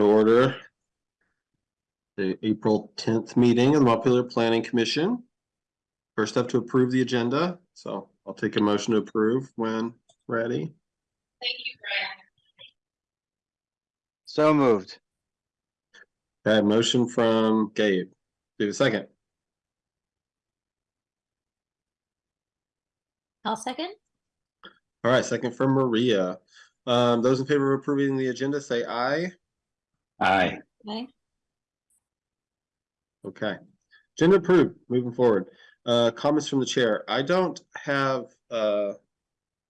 to order the April tenth meeting of the Montpelier Planning Commission. First up to approve the agenda, so I'll take a motion to approve when ready. Thank you, Brad. So moved. Okay, motion from Gabe. Do a second. I'll second. All right, second from Maria. Um, those in favor of approving the agenda, say aye. Aye. Okay. Okay. Agenda approved, moving forward. Uh, comments from the chair. I don't have, uh,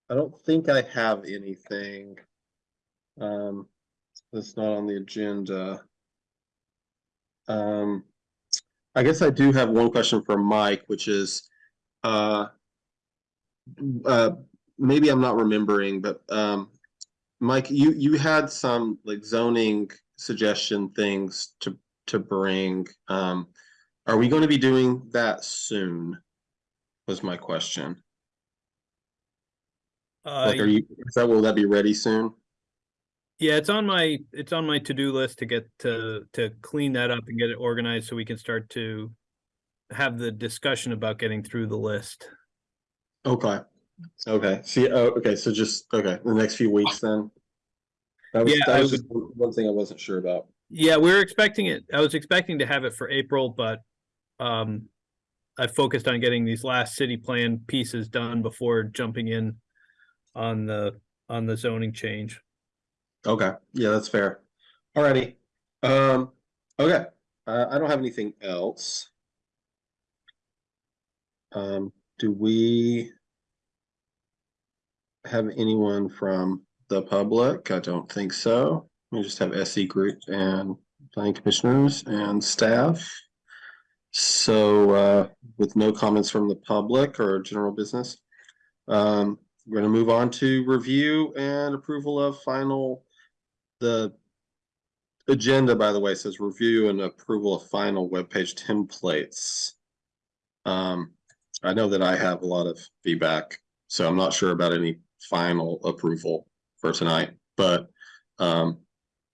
I don't think I have anything. Um, that's not on the agenda. Um, I guess I do have one question for Mike, which is, uh, uh, maybe I'm not remembering, but, um, Mike, you, you had some like zoning suggestion things to, to bring. Um, are we going to be doing that soon? Was my question. Uh, Like, are you, is that, will that be ready soon? yeah, it's on my, it's on my to-do list to get to, to clean that up and get it organized so we can start to have the discussion about getting through the list. Okay, okay, see, oh, okay, so just, okay, the next few weeks then? That was, Yeah, that was one one thing I wasn't sure about. Yeah, we were expecting it. I was expecting to have it for April, but um I focused on getting these last city plan pieces done before jumping in on the, on the zoning change. Okay, yeah, that's fair. Alrighty, um, okay, uh, I don't have anything else. Um, do we have anyone from the public? I don't think so. We just have SE group and planning commissioners and staff. So, uh, with no comments from the public or general business, um, we're gonna move on to review and approval of final the agenda, by the way, says review and approval of final web page templates. Um, I know that I have a lot of feedback, so I'm not sure about any final approval for tonight, but um,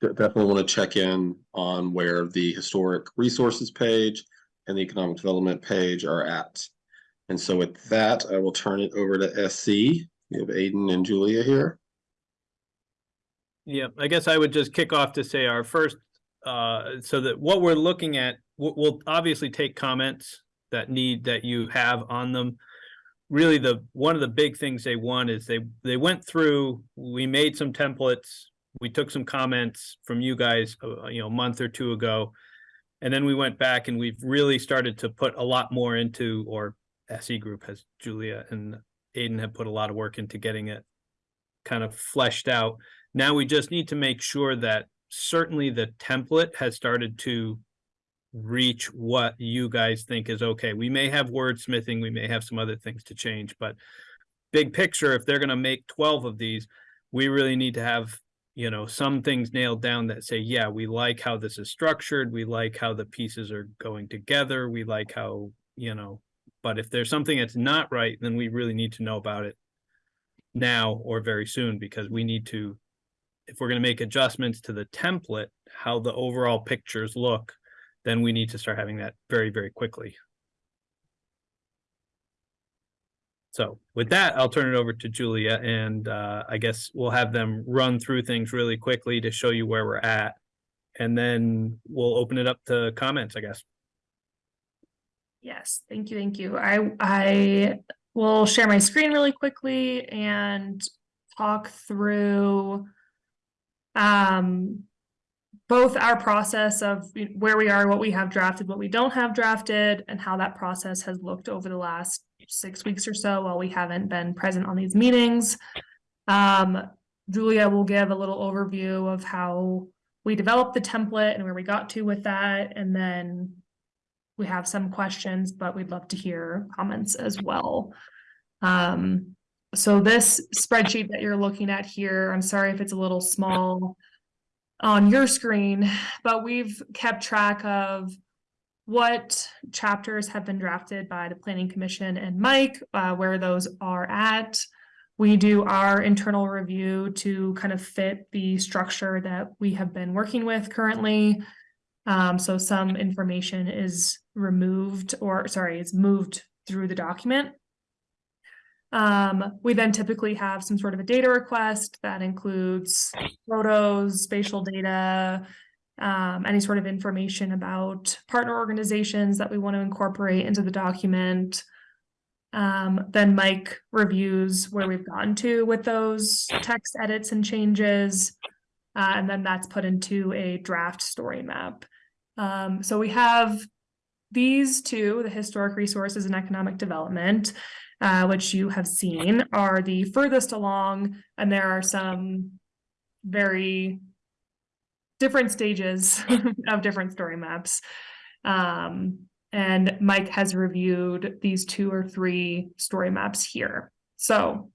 definitely want to check in on where the historic resources page and the economic development page are at. And so with that, I will turn it over to SE. We have Aiden and Julia here. Yeah, I guess I would just kick off to say our first, uh, so that what we're looking at, we'll, obviously take comments that need, that you have on them. Really, the, one of the big things they want is they, they went through, we made some templates. We took some comments from you guys, uh, you know, a month or two ago. And then we went back and we've really started to put a lot more into, or SE group has Julia and Aiden have put a lot of work into getting it kind of fleshed out. Now we just need to make sure that certainly the template has started to reach what you guys think is okay. We may have wordsmithing, we may have some other things to change, but big picture, if they're gonna make twelve of these, we really need to have, you know, some things nailed down that say, yeah, we like how this is structured, we like how the pieces are going together, we like how, you know, but if there's something that's not right, then we really need to know about it now or very soon, because we need to if we're going to make adjustments to the template, how the overall pictures look, then we need to start having that very, very quickly. So with that, I'll turn it over to Julia and uh, I guess we'll have them run through things really quickly to show you where we're at. And then we'll open it up to comments, I guess. Yes, thank you, thank you. I, I will share my screen really quickly and talk through um, both our process of where we are, what we have drafted, what we don't have drafted, and how that process has looked over the last six weeks or so while we haven't been present on these meetings. Um, Julia will give a little overview of how we developed the template and where we got to with that, and then we have some questions, but we'd love to hear comments as well. Um, so this spreadsheet that you're looking at here, I'm sorry if it's a little small on your screen, but we've kept track of what chapters have been drafted by the planning commission and Mike, uh, where those are at. we do our internal review to kind of fit the structure that we have been working with currently. Um, so some information is removed or sorry, is moved through the document. Um, we then typically have some sort of a data request that includes photos, spatial data, um, any sort of information about partner organizations that we want to incorporate into the document. Um, then Mike reviews where we've gotten to with those text edits and changes. Uh, and then that's put into a draft story map. Um, so we have these two, the historic resources and economic development, uh, which you have seen are the furthest along, and there are some very different stages of different story maps. Um, and Mike has reviewed these two or three story maps here. So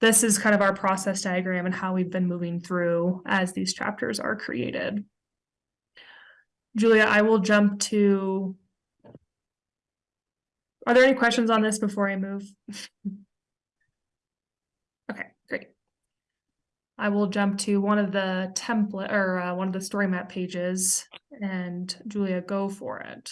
this is kind of our process diagram and how we've been moving through as these chapters are created. Julia, I will jump to. Are there any questions on this before I move? Okay, great. I will jump to one of the template or uh, one of the story map pages and Julia, go for it.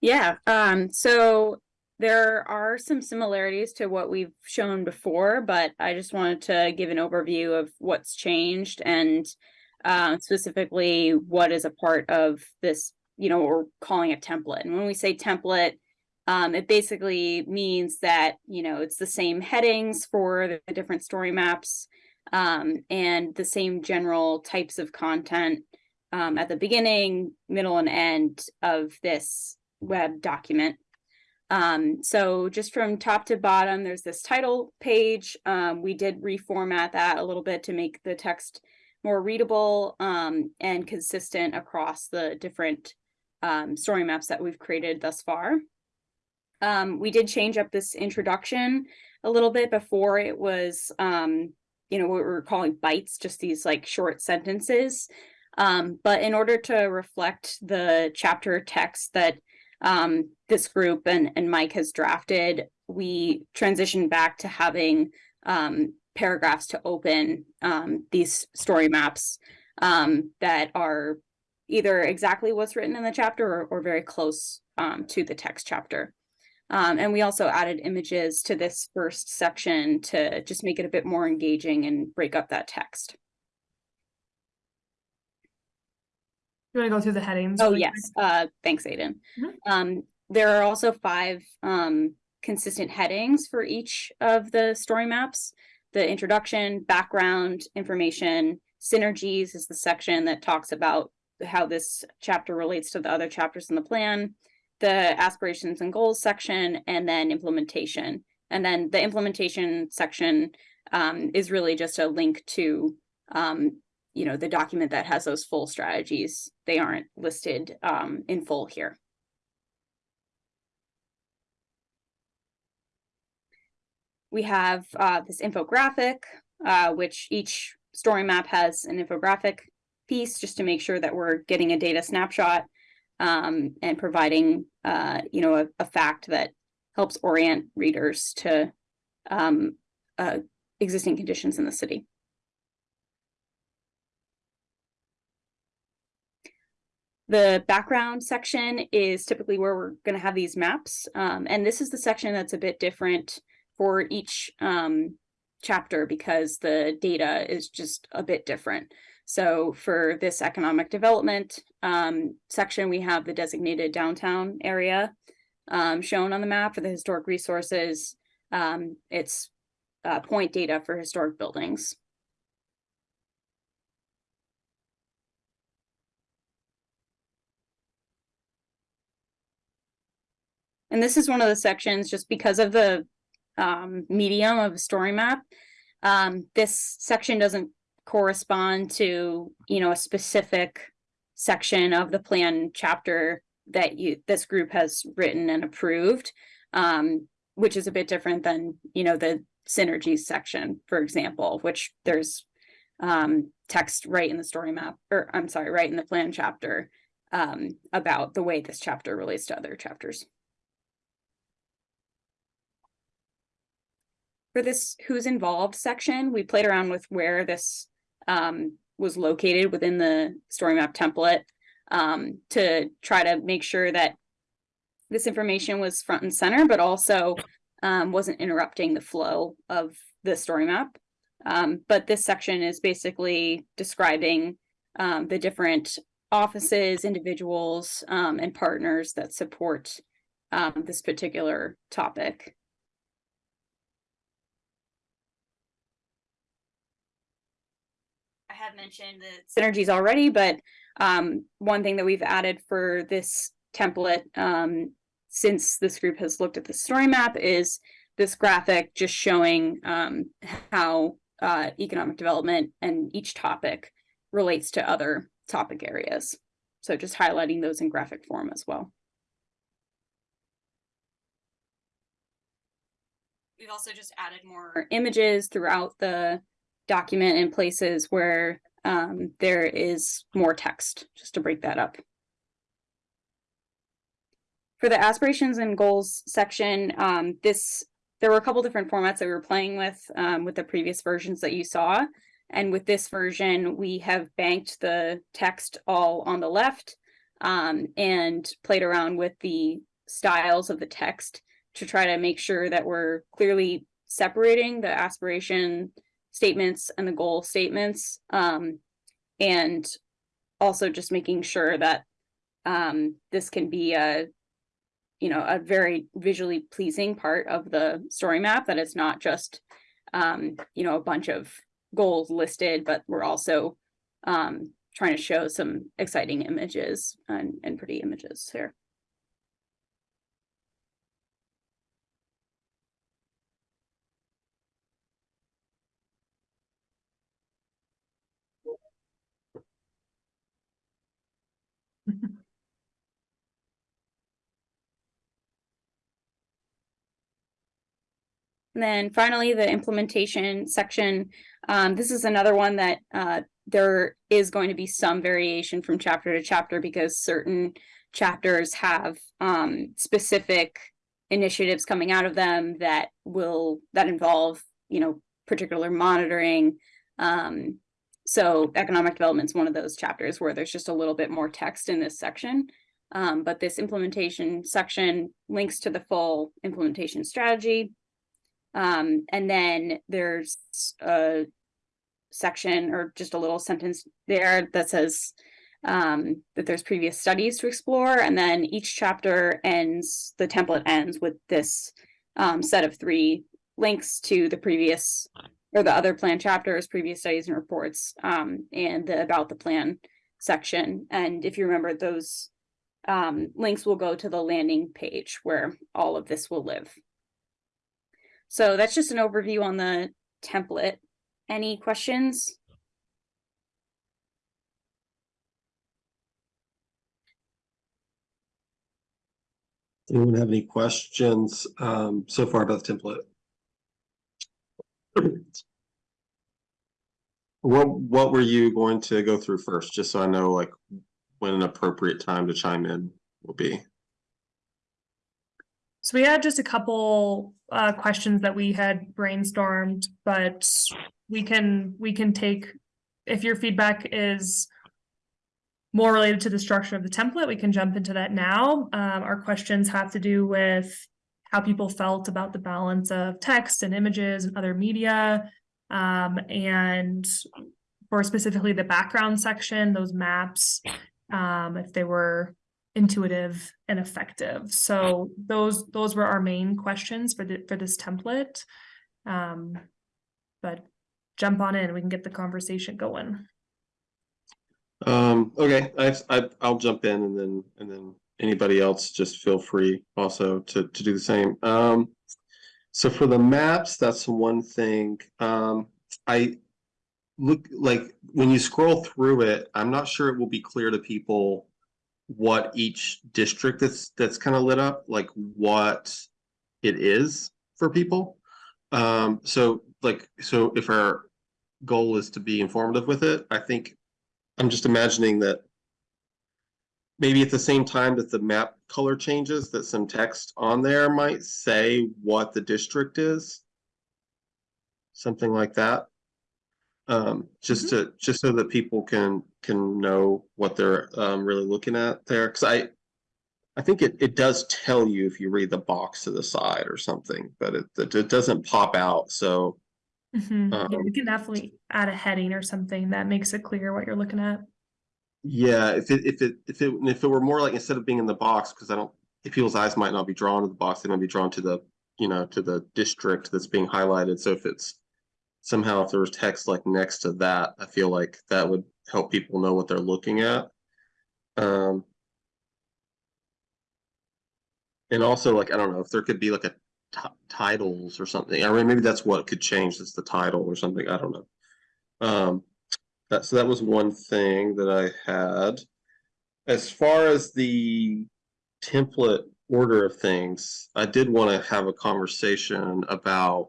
Yeah, um, so there are some similarities to what we've shown before, but I just wanted to give an overview of what's changed and uh, specifically what is a part of this, you know, we're calling a template. And when we say template, um, it basically means that, you know, it's the same headings for the different story maps um, and the same general types of content um, at the beginning, middle, and end of this web document. Um, so just from top to bottom, there's this title page. Um, we did reformat that a little bit to make the text more readable um, and consistent across the different um, story maps that we've created thus far. Um, we did change up this introduction a little bit before it was, um, you know, what we were calling bites, just these like short sentences. Um, but in order to reflect the chapter text that um, this group and, and Mike has drafted, we transitioned back to having um, paragraphs to open um, these story maps um, that are either exactly what's written in the chapter or, or very close um, to the text chapter. Um, and we also added images to this first section to just make it a bit more engaging and break up that text. You want to go through the headings? Oh, yes. Uh, thanks, Aiden. Mhm. Um, there are also five um, consistent headings for each of the story maps. The introduction, background, information, synergies is the section that talks about how this chapter relates to the other chapters in the plan, the aspirations and goals section, and then implementation. And then the implementation section um, is really just a link to um, you know, the document that has those full strategies. They aren't listed um, in full here. We have uh, this infographic, uh, which each story map has an infographic piece just to make sure that we're getting a data snapshot um, and providing, uh, you know, a, a, fact that helps orient readers to um, uh, existing conditions in the city. The background section is typically where we're going to have these maps. Um, and this is the section that's a bit different for each um, chapter because the data is just a bit different. So for this economic development um, section, we have the designated downtown area um, shown on the map for the historic resources. Um, it's uh, point data for historic buildings. And this is one of the sections just because of the um, medium of a story map. Um, this section doesn't correspond to, you know, a specific section of the plan chapter that you this group has written and approved, um, which is a bit different than, you know, the synergies section, for example, which there's um, text right in the story map, or I'm sorry, right in the plan chapter um, about the way this chapter relates to other chapters. for this who's involved section, we played around with where this um, was located within the story map template um, to try to make sure that this information was front and center, but also um, wasn't interrupting the flow of the story map. Um, but this section is basically describing um, the different offices, individuals, um, and partners that support this particular topic. Had mentioned the synergies already, but um, one thing that we've added for this template um, since this group has looked at the story map is this graphic just showing um, how uh, economic development and each topic relates to other topic areas. So just highlighting those in graphic form as well. We've also just added more images throughout the document in places where um, there is more text, just to break that up. For the aspirations and goals section, um, this there were a couple different formats that we were playing with um, with the previous versions that you saw. And with this version, we have banked the text all on the left um, and played around with the styles of the text to try to make sure that we're clearly separating the aspiration statements and the goal statements. Um, and also just making sure that um, this can be a you know, a very visually pleasing part of the story map, that it's not just, um, you know, a bunch of goals listed, but we're also um, trying to show some exciting images and, and pretty images here. And then finally, the implementation section. Um, this is another one that uh, there is going to be some variation from chapter to chapter because certain chapters have um, specific initiatives coming out of them that will that involve you know particular monitoring. Um, so economic development is one of those chapters where there's just a little bit more text in this section. Um, but this implementation section links to the full implementation strategy um, and then there's a section or just a little sentence there that says um, that there's previous studies to explore. And then each chapter ends, the template ends with this um, set of three links to the previous or the other plan chapters, previous studies and reports, um, and the about the plan section. And if you remember, those um, links will go to the landing page where all of this will live. So that's just an overview on the template. Any questions? Anyone have any questions um so far about the template? What what were you going to go through first, just so I know like when an appropriate time to chime in will be? So we had just a couple uh questions that we had brainstormed, but we can, we can take, if your feedback is more related to the structure of the template, we can jump into that now. Um, our questions have to do with how people felt about the balance of text and images and other media. Um, and for specifically the background section, those maps, um, if they were intuitive and effective. So those those were our main questions for the for this template. Um, but jump on in, we can get the conversation going. Um, okay, I, I, I'll jump in and then, and then anybody else just feel free also to, to do the same. Um, so for the maps, that's one thing. Um, I look like when you scroll through it, I'm not sure it will be clear to people what each district that's, that's kind of lit up, like what it is for people. Um, so like, so if our goal is to be informative with it, I think I'm just imagining that maybe at the same time that the map color changes, that some text on there might say what the district is. something like that. Um, just to, just so that people can, can know what they're, um, really looking at there, cause I, I think it, it does tell you if you read the box to the side or something, but it, it, it doesn't pop out, so. Mhm, Yeah, Um, we can definitely add a heading or something that makes it clear what you're looking at. Yeah, if it, if it, if it, if it were more like instead of being in the box, because I don't, if people's eyes might not be drawn to the box, they might be drawn to the, you know, to the district that's being highlighted, so if it's. Somehow if there was text like next to that, I feel like that would help people know what they're looking at. Um. And also like, I don't know, if there could be like a titles or something, I mean, maybe that's what could change, is the title or something, I don't know. Um, that, so that was one thing that I had. As far as the template order of things, I did want to have a conversation about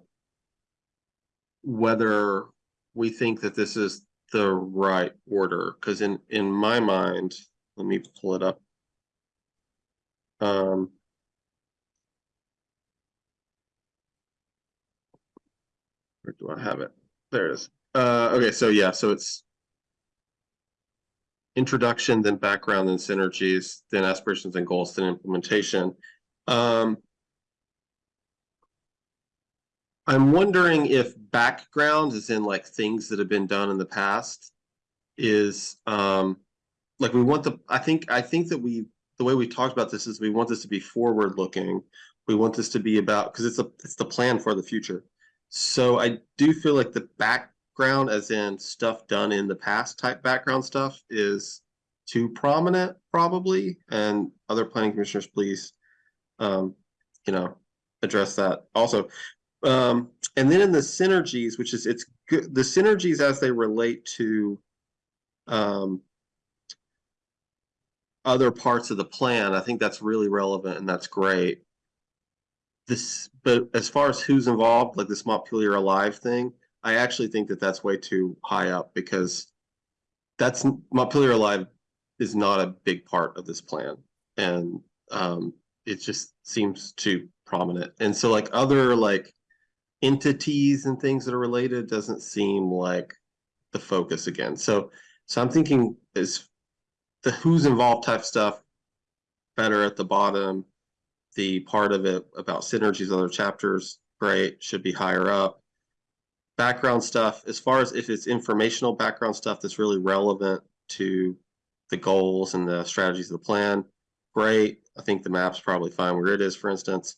whether we think that this is the right order, because in, in my mind, let me pull it up. Um. Where do I have it? There it is. Uh, okay, so yeah, so it's introduction, then background, then synergies, then aspirations and goals, then implementation. Um, I'm wondering if background is in like things that have been done in the past is um like we want the I think I think that we the way we talked about this is we want this to be forward looking. We want this to be about because it's a it's the plan for the future. So I do feel like the background as in stuff done in the past type background stuff is too prominent probably and other planning commissioners please um you know address that also um and then in the synergies which is it's good the synergies as they relate to um other parts of the plan i think that's really relevant and that's great. This but as far as who's involved like this montpelier alive thing i actually think that that's way too high up because that's montpelier alive is not a big part of this plan. And um it just seems too prominent. And so like other like entities and things that are related doesn't seem like the focus again. So so i'm thinking is the who's involved type stuff better at the bottom. The part of it about synergies other chapters great should be higher up. Background stuff as far as if it's informational background stuff that's really relevant to the goals and the strategies of the plan great. I think the map's probably fine where it is for instance.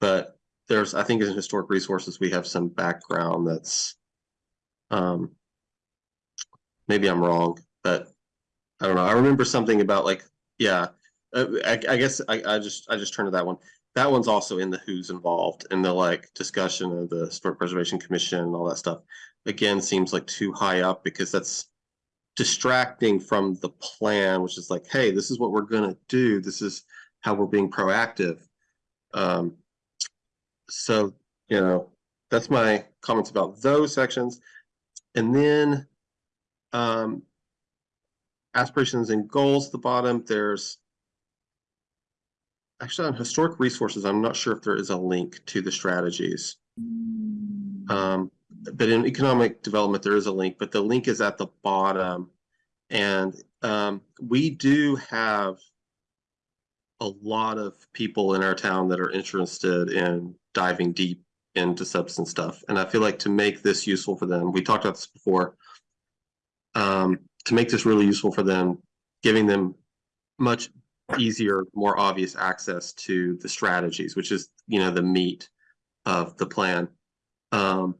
But there's i think in historic resources we have some background that's um maybe i'm wrong but i don't know i remember something about like yeah uh, I, I guess I, I just I just turned to that one. That one's also in the who's involved in the like discussion of the Historic Preservation Commission and all that stuff. Again, seems like too high up because that's distracting from the plan, which is like, hey, this is what we're gonna do. This is how we're being proactive. Um, so you know, that's my comments about those sections, and then um, aspirations and goals at the bottom. There's actually on historic resources i'm not sure if there is a link to the strategies um but in economic development there is a link but the link is at the bottom and um we do have a lot of people in our town that are interested in diving deep into substance stuff and i feel like to make this useful for them we talked about this before um to make this really useful for them giving them much easier, more obvious access to the strategies, which is, you know, the meat of the plan. Um,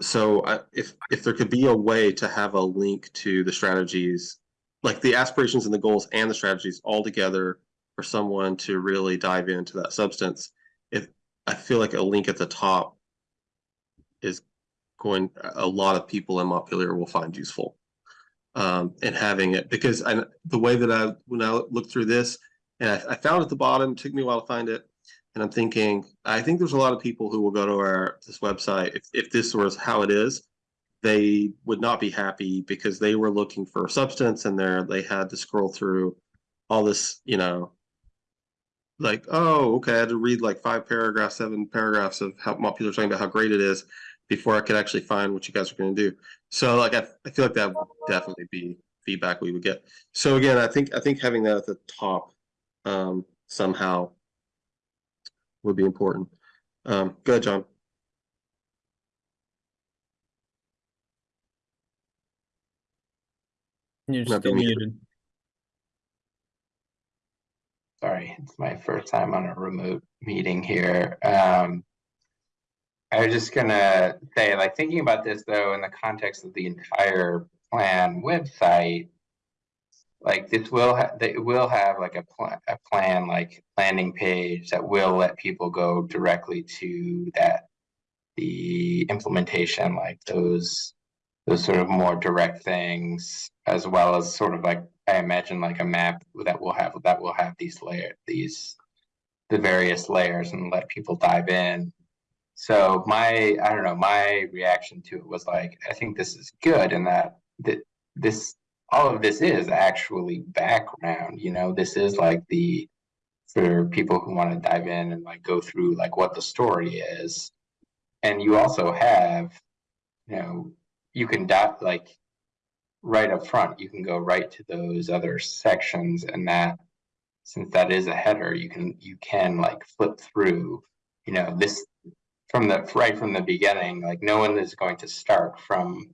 so I, if, if there could be a way to have a link to the strategies, like the aspirations and the goals and the strategies all together for someone to really dive into that substance, I feel like a link at the top is going, a lot of people in Montpelier will find useful um, and having it because I, the way that I when I looked through this and I, I found at the bottom, took me a while to find it, and I'm thinking I think there's a lot of people who will go to our this website if if this was how it is, they would not be happy because they were looking for substance and there they had to scroll through all this, you know, like oh okay, I had to read like five paragraphs, seven paragraphs of how people are talking about how great it is before I could actually find what you guys are gonna do. So like, I, I feel like that would definitely be feedback we would get. So again, I think, I think having that at the top, um, somehow would be important. Um, go ahead, John. You're still being muted. Sorry, it's my first time on a remote meeting here. Um, I was just gonna say, like, thinking about this though, in the context of the entire plan website, like this will have, it will have like a plan, a plan, like landing page that will let people go directly to that, the implementation, like those, those sort of more direct things, as well as sort of like, I imagine like a map that will have, that will have these layer, these, the various layers and let people dive in. So my, I don't know, my reaction to it was like, I think this is good in that, that this, all of this is actually background, you know, this is like the, for people who want to dive in and like go through like what the story is. And you also have, you know, you can dot like right up front, you can go right to those other sections and that since that is a header, you can you can like flip through, you know, this from the right from the beginning, like no one is going to start from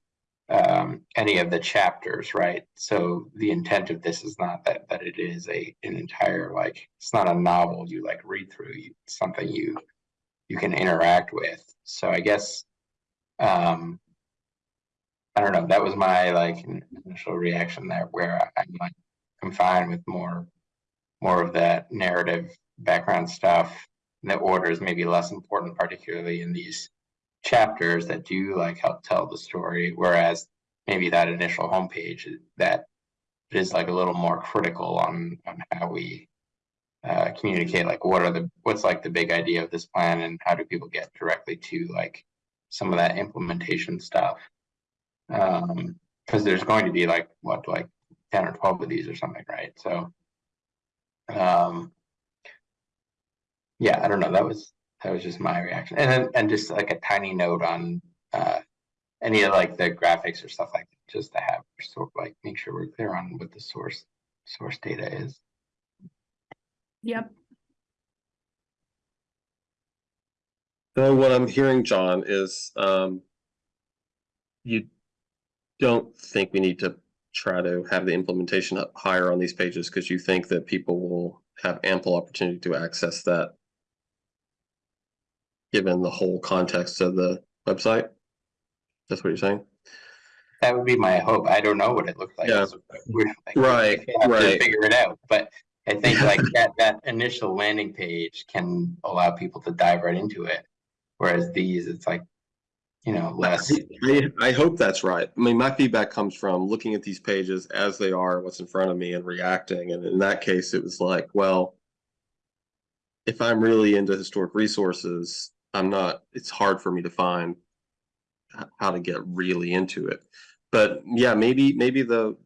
um, any of the chapters, right? So the intent of this is not that that it is a an entire like it's not a novel you like read through. You, something you you can interact with. So I guess um, I don't know. That was my like initial reaction there, where I'm like I'm fine with more more of that narrative background stuff. The order is maybe less important, particularly in these chapters that do like help tell the story. Whereas maybe that initial homepage that is like a little more critical on on how we uh, communicate. Like, what are the what's like the big idea of this plan, and how do people get directly to like some of that implementation stuff? Um, because there's going to be like what like ten or twelve of these or something, right? So um yeah i don't know that was that was just my reaction and then and just like a tiny note on uh any of like the graphics or stuff like that just to have sort of like make sure we're clear on what the source source data is Yep. So what I'm hearing, John, is um. You don't think we need to try to have the implementation up higher on these pages because you think that people will have ample opportunity to access that. Given the whole context of the website? That's what you're saying? that would be my hope i don't know what it looked like Yeah. Like, Right, we have to right. figure it out but i think like that that initial landing page can allow people to dive right into it whereas these it's like you know less I, I hope that's right. I mean, my feedback comes from looking at these pages as they are, what's in front of me and reacting. And in that case, it was like, well, if I'm really into historic resources, I'm not, it's hard for me to find how to get really into it. But yeah, maybe, maybe the,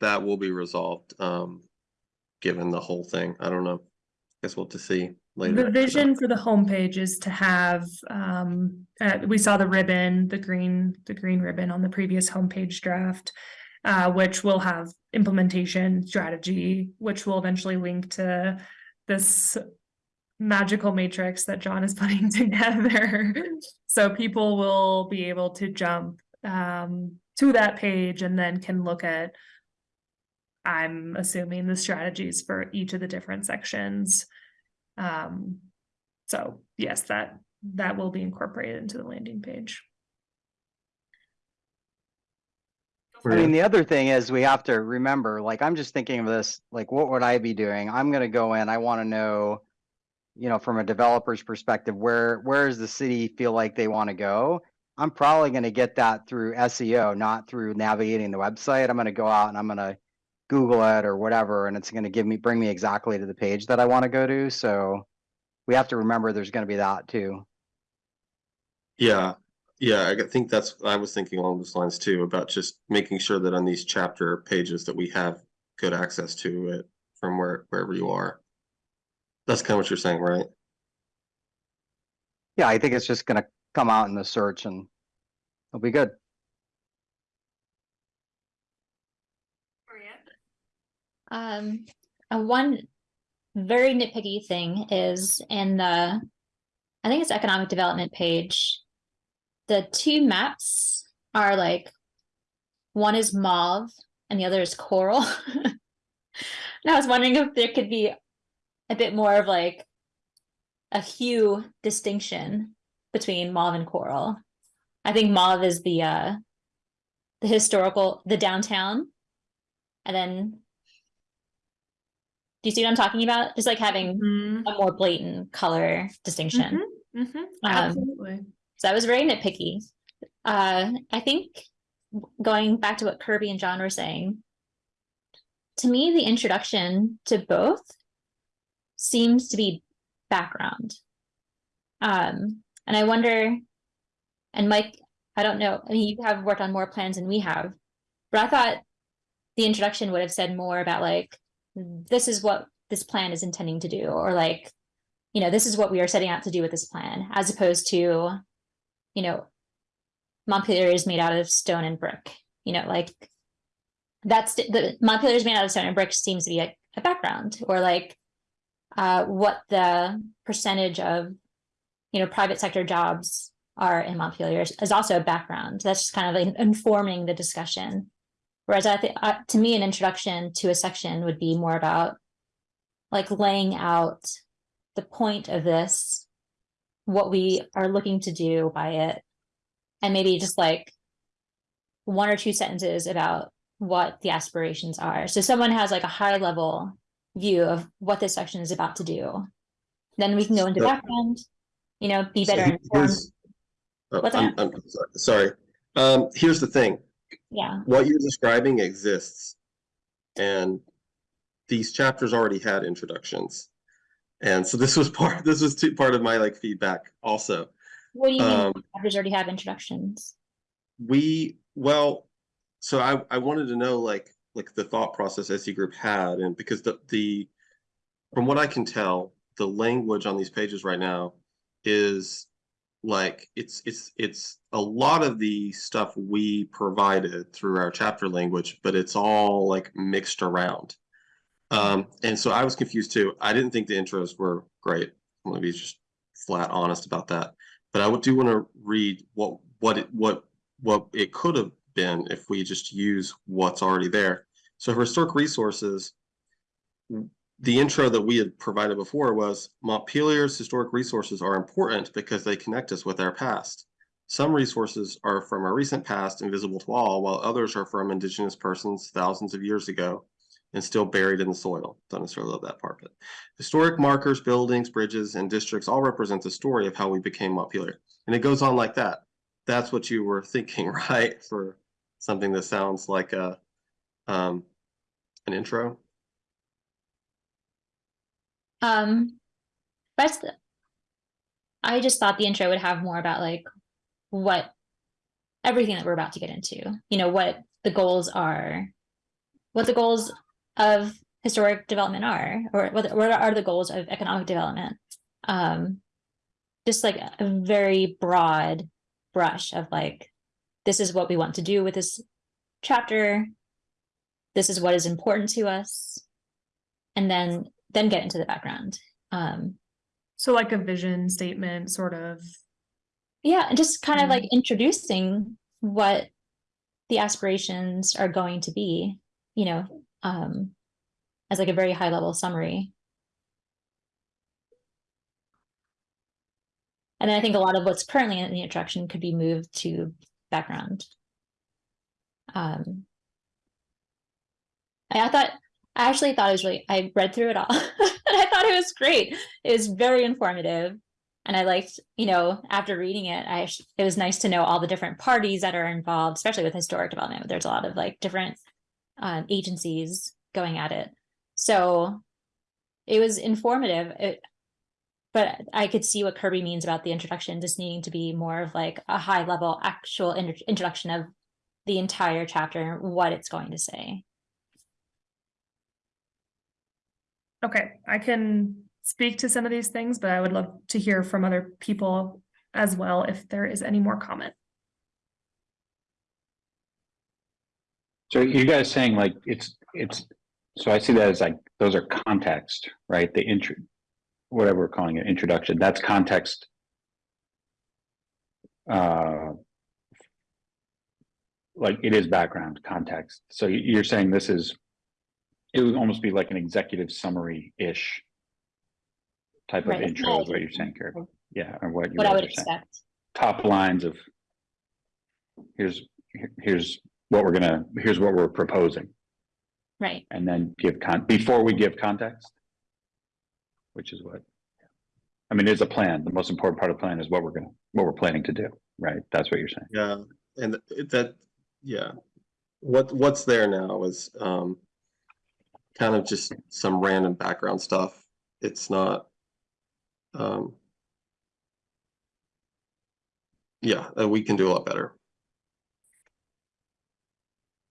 that will be resolved, um, given the whole thing. I don't know. I guess we'll have to see later. The vision for the homepage is to have, um, uh, we saw the ribbon, the green, the green ribbon on the previous homepage draft. Uh, which will have implementation strategy, which will eventually link to this magical matrix that John is putting together. So people will be able to jump, um, to that page and then can look at. I'm assuming the strategies for each of the different sections. Um, so yes, that, that will be incorporated into the landing page. I mean, the other thing is we have to remember, like, I'm just thinking of this, like, what would I be doing? I'm gonna go in, I wanna know. You know, from a developer's perspective, where, where does the city feel like they wanna go? I'm probably gonna get that through SEO, not through navigating the website. I'm gonna go out and I'm gonna. Google it or whatever, and it's gonna give me, bring me exactly to the page that I wanna go to, so. We have to remember there's gonna be that too. Yeah, yeah, I think that's, I was thinking along those lines too, about just making sure that on these chapter pages that we have good access to it from where, wherever you are. That's kind of what you're saying, right? Yeah, I think it's just gonna come out in the search and it'll be good. Um, one very nitpicky thing is in the, I think it's economic development page. The two maps are like, one is mauve and the other is coral. And I was wondering if there could be a bit more of like a hue distinction between mauve and coral. I think mauve is the uh the historical, the downtown. And then do you see what I'm talking about? Just like having Mhm, a more blatant color distinction. mhm, mhm, Um, Absolutely. So that was very nitpicky. Uh, I think going back to what Kirby and John were saying, to me, the introduction to both seems to be background. Um, and I wonder, and Mike, I don't know, I mean, you have worked on more plans than we have, but I thought the introduction would have said more about like, this is what this plan is intending to do, or like, you know, this is what we are setting out to do with this plan, as opposed to, you know, Montpelier is made out of stone and brick, you know, like that's the- Montpelier is made out of stone and brick seems to be a, a background or like uh, what the percentage of, you know, private sector jobs are in Montpelier is, is also a background. That's just kind of like informing the discussion. Whereas I think, uh, to me, an introduction to a section would be more about like laying out the point of this, what we are looking to do by it, and maybe just like one or two sentences about what the aspirations are. So someone has like a high level view of what this section is about to do. Then we can go into So- background, you know, be better he- informed. oh, I'm, I'm so- sorry. Um, here's the thing. Yeah, What you're describing exists. And these chapters already had introductions. And so this was part, this was two, part of my like feedback also. what do you mean? Um, Chapters already have introductions. we, well, so I, I wanted to know like, like the thought process SE group had and because the, the, from what I can tell, the language on these pages right now is like, it's, it's, it's a lot of the stuff we provided through our chapter language, but it's all like mixed around. Um, and so I was confused too. I didn't think the intros were great. I'm gonna be just flat honest about that. But I do want to read what, what it, what, what it could have been if we just use what's already there. So for historic resources, the intro that we had provided before was Montpelier's historic resources are important because they connect us with our past. Some resources are from our recent past, invisible to all, while others are from indigenous persons thousands of years ago and still buried in the soil. Don't necessarily love that part, but historic markers, buildings, bridges, and districts all represent the story of how we became Montpelier. And it goes on like that. That's what you were thinking, right? For something that sounds like a um an intro. Um, the, I just thought the intro would have more about like what everything that we're about to get into, you know, what the goals are, what the goals of historic development are, or what, what are the goals of economic development? Um, just like a very broad brush of like, this is what we want to do with this chapter. This is what is important to us. And then then get into the background. Um, So like a vision statement, sort of. yeah, and just kind of like Mhm. introducing what the aspirations are going to be, you know, um, as like a very high level summary. And then I think a lot of what's currently in the introduction could be moved to background. Um, I, I thought, I actually thought it was really, I read through it all and I thought it was great. It was very informative. And I liked, you know, after reading it, I, it was nice to know all the different parties that are involved, especially with historic development. There's a lot of like different um, agencies going at it. So it was informative. It, but I could see what Kirby means about the introduction just needing to be more of like a high level actual introduction of the entire chapter, and what it's going to say. Okay, I can speak to some of these things, but I would love to hear from other people as well if there is any more comment. So you guys saying like it's, it's, so I see that as like, those are context, right? The intro, whatever we're calling it, introduction, that's context. Uh. Like it is background context. So you- you're saying this is, it would almost be like an executive summary-ish type of Right. intro is what you're saying, Kurt. Yeah, or what you What I guys would are saying. expect. Top lines of here's, here's what we're gonna, here's what we're proposing. Right. And then give con, before we give context? Which is what? I mean, it's a plan. The most important part of the plan is what we're gonna, what we're planning to do, right? That's what you're saying. Yeah, and that, yeah. What, what's there now is, um, kind of just some random background stuff. It's not, um, yeah, uh, we can do a lot better.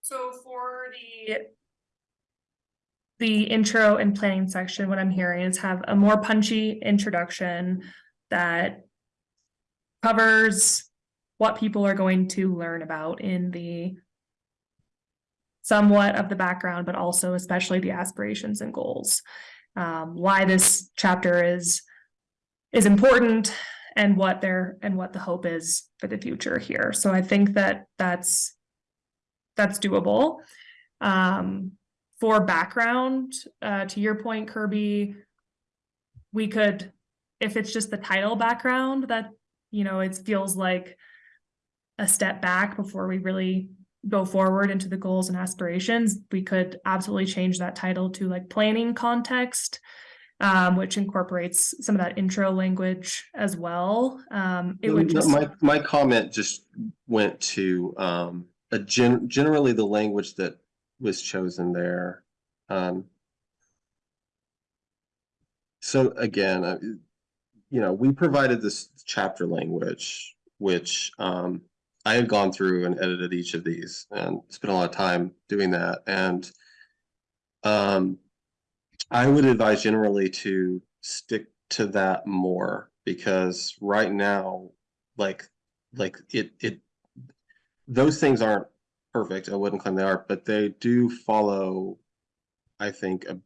So for the the intro and planning section, what I'm hearing is have a more punchy introduction that covers what people are going to learn about in the somewhat of the background, but also especially the aspirations and goals. Um, why this chapter is is important and what their and what the hope is for the future here. So I think that that's that's doable. Um, for background, uh, to your point, Kirby, we could, if it's just the title background, that, you know, it feels like a step back before we really go forward into the goals and aspirations, we could absolutely change that title to like planning context, um, which incorporates some of that intro language as well. Um, it would just. My, my comment just went to, um, a gen, generally the language that was chosen there. Um. So again, uh, you know, we provided this chapter language, which, um, I had gone through and edited each of these and spent a lot of time doing that and. Um, I would advise generally to stick to that more because right now, like, like it, it. Those things aren't perfect, I wouldn't claim they are, but they do follow, I think, a.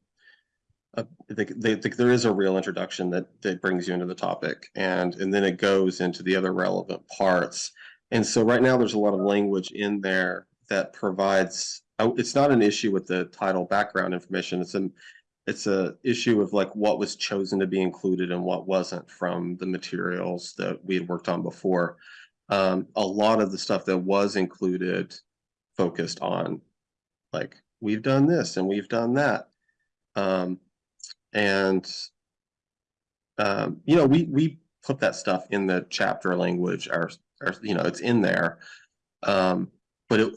A, they, they, think there is a real introduction that, that brings you into the topic and, and then it goes into the other relevant parts. And so right now, there's a lot of language in there that provides, oh, it's not an issue with the title background information, it's an. It's a issue of like what was chosen to be included and what wasn't from the materials that we had worked on before. Um, a lot of the stuff that was included focused on like, we've done this and we've done that. Um, and um, you know, we, we put that stuff in the chapter language, our, our, you know, it's in there. Um, but it,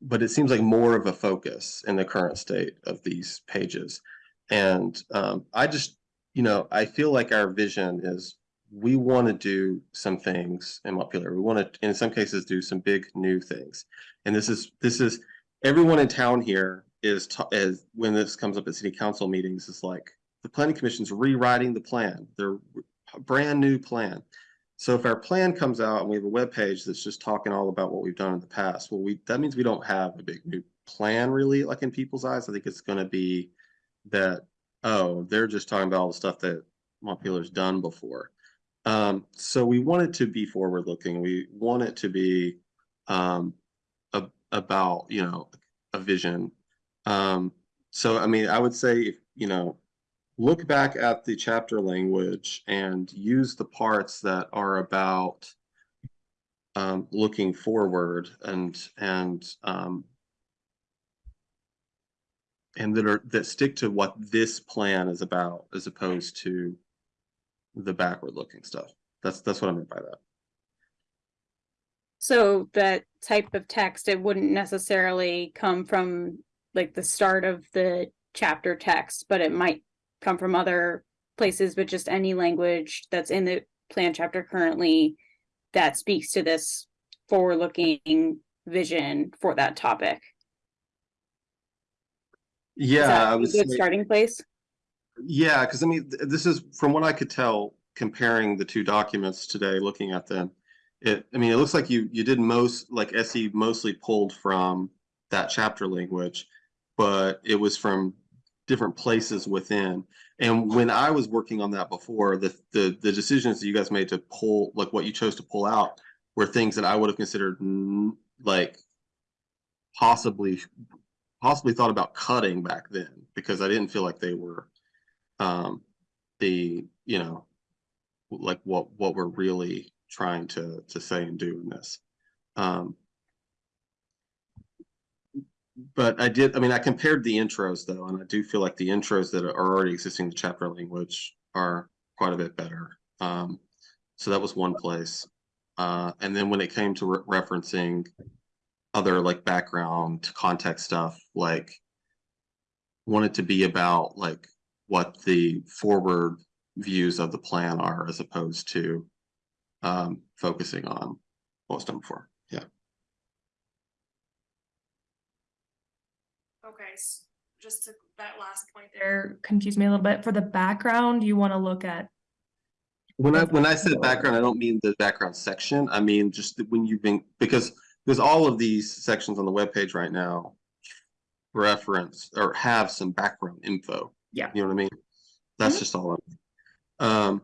but it seems like more of a focus in the current state of these pages. And um, I just, you know, I feel like our vision is we want to do some things in Montpelier. We want to, in some cases, do some big new things. And this is, this is, everyone in town here is, is, when this comes up at city council meetings, is like, the planning commission's rewriting the plan, their brand new plan. So if our plan comes out and we have a web page that's just talking all about what we've done in the past, well, we, that means we don't have a big new plan really, like in people's eyes. I think it's gonna be that, oh, they're just talking about all the stuff that Montpelier's done before. Um, so we want it to be forward looking. We want it to be um a- about, you know, a vision. Um, so I mean, I would say, if you know, look back at the chapter language and use the parts that are about um, looking forward and, and, um, and that are, that stick to what this plan is about as opposed to the backward looking stuff. That's, that's what I meant by that. So that type of text, it wouldn't necessarily come from like the start of the chapter text, but it might come from other places, but just any language that's in the plan chapter currently that speaks to this forward-looking vision for that topic. Yeah, I would Good say, starting place. yeah, because I mean, th- this is, from what I could tell, comparing the two documents today, looking at them, it, I mean, it looks like you, you did most, like SE mostly pulled from that chapter language, but it was from different places within. And when I was working on that before, the, the, the decisions that you guys made to pull, like what you chose to pull out were things that I would have considered like possibly, possibly thought about cutting back then because I didn't feel like they were um, the, you know, like what, what we're really trying to, to say and do in this. Um, but I did, I mean, I compared the intros though, and I do feel like the intros that are already existing in the chapter language are quite a bit better. Um, so that was one place. Uh, and then when it came to re- referencing other like background context stuff, like wanted to be about like what the forward views of the plan are as opposed to um, focusing on what was done before. Yeah. Okay, s- just to that last point there confused me a little bit. For the background, you want to look at When I, when I said background, I don't mean the background section. I mean, just when you've been, because, because all of these sections on the web page right now reference or have some background info. Yeah. You know what I mean? That's Mhm. just all. I'm- Um.